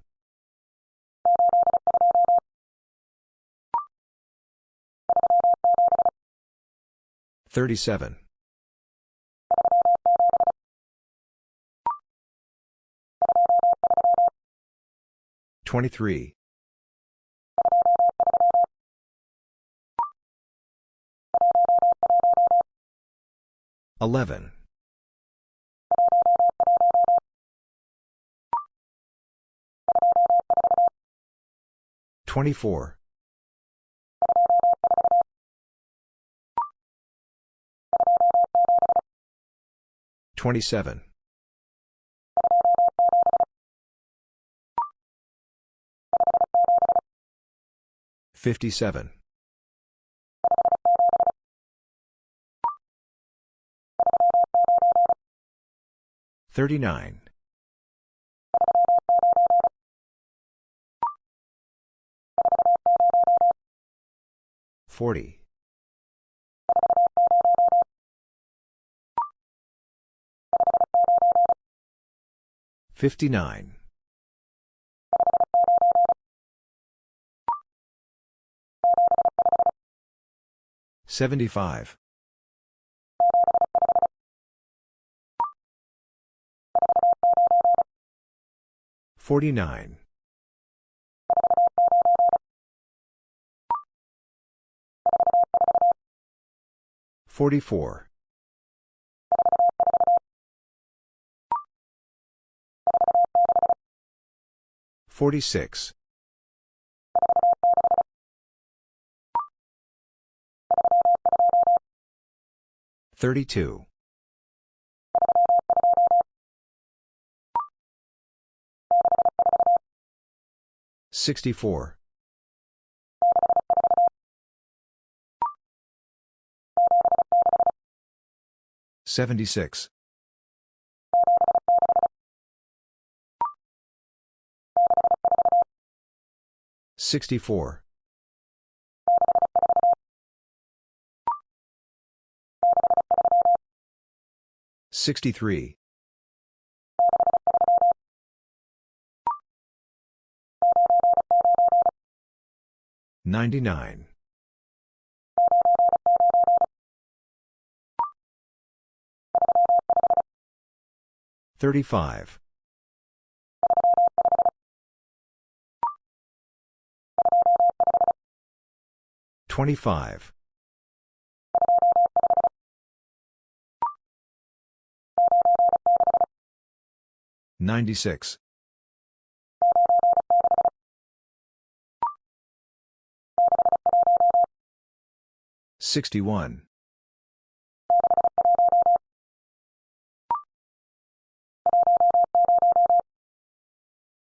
37. 23. 11. 24. 27. 57. 39. 40. 59. 75. 49. 44. 46. 32. 64. 76. 64. 63. 99. 35. 25. 96. 61.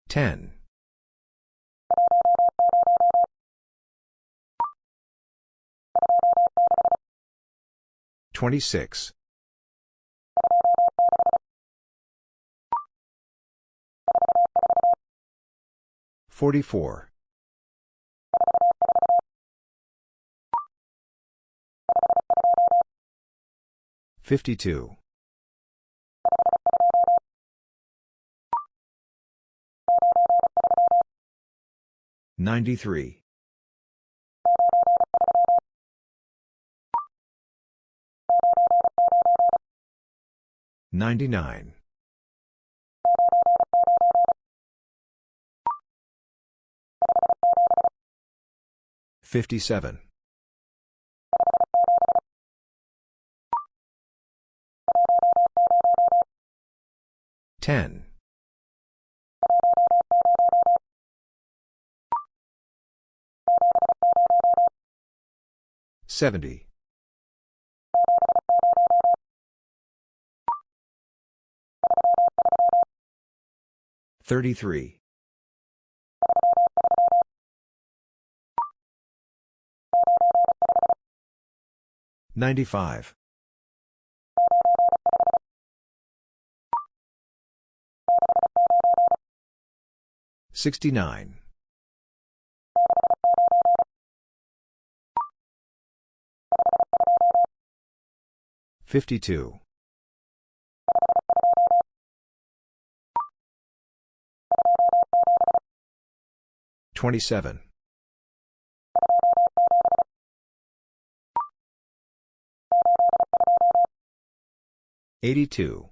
10. 26. 44. 52. 93. 99. 57. 10. 70. 33. 95. 69. 52. 27. 82.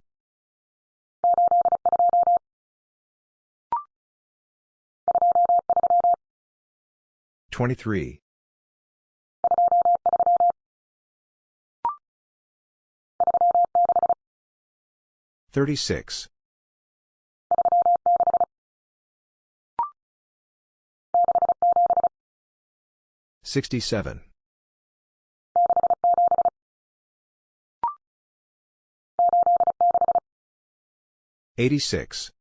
23. 36. 67. 86.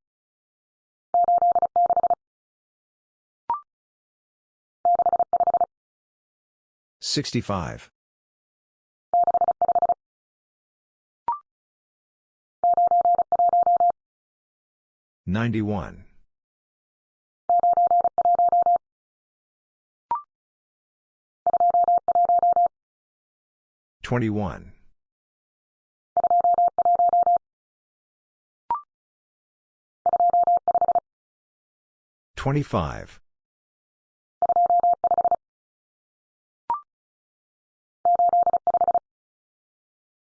65. 91. 21. 25.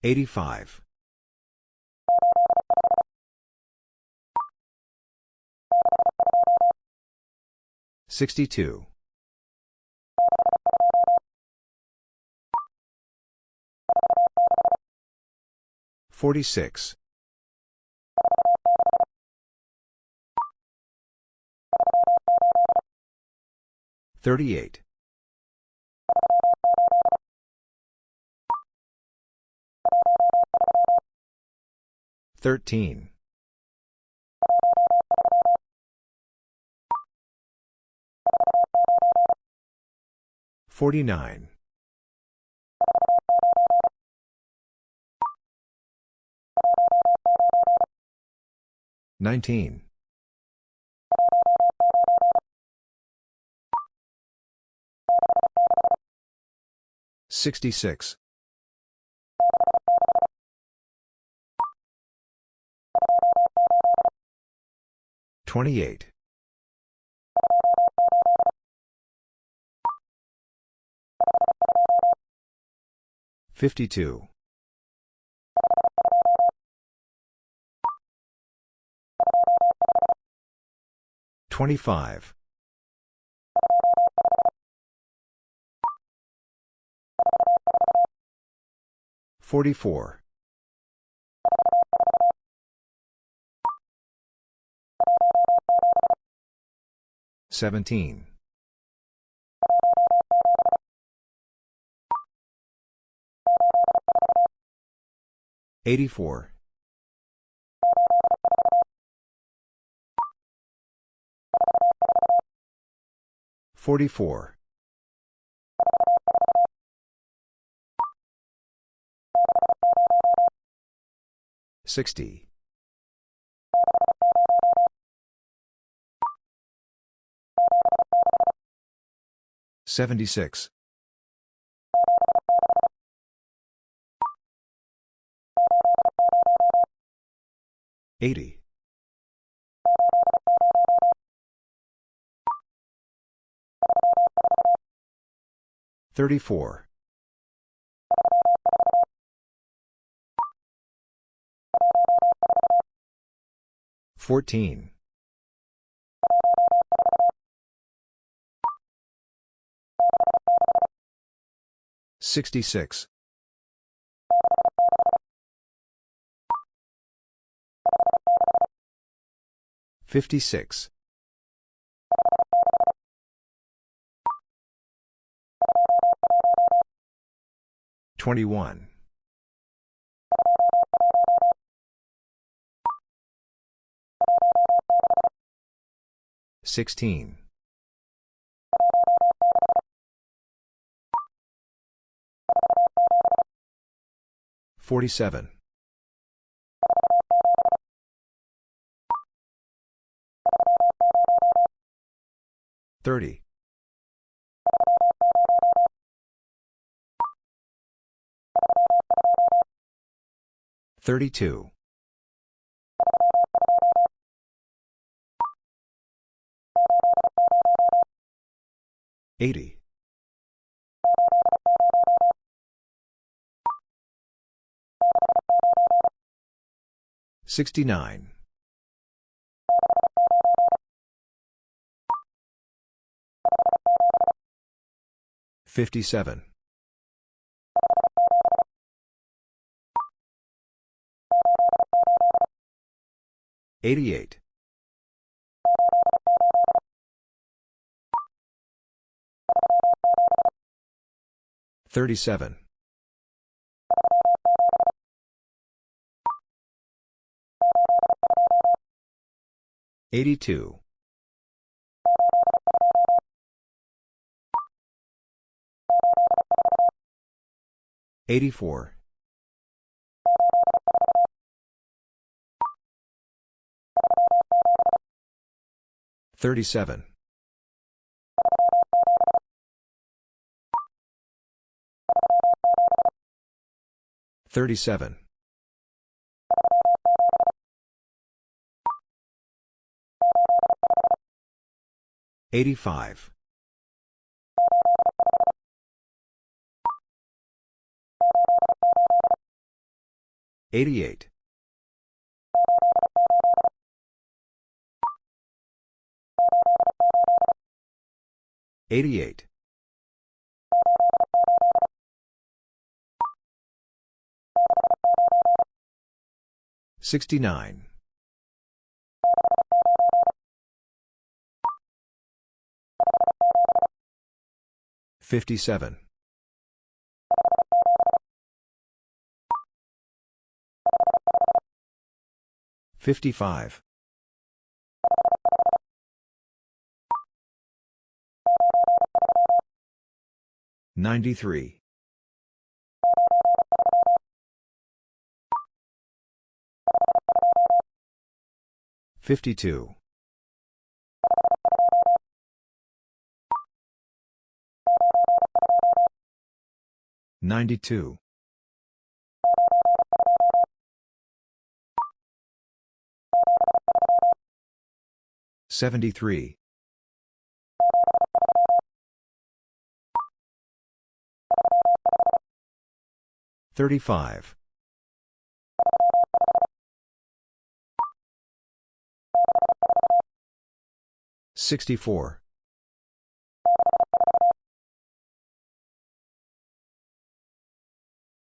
85. 62. 46. 38. 13. 49. 19. 66. 28. 52. 25. 44. 17. 84. 44. 60. 76. 80. 34. 14. 66. 56. 21. 16. 47. 30. 32. 80. 69. 57. 88. 37. 82. 84. 37. 37. 85. 88. 88. 69. 57. 55. 93. 52. 92. 73. 35. 64.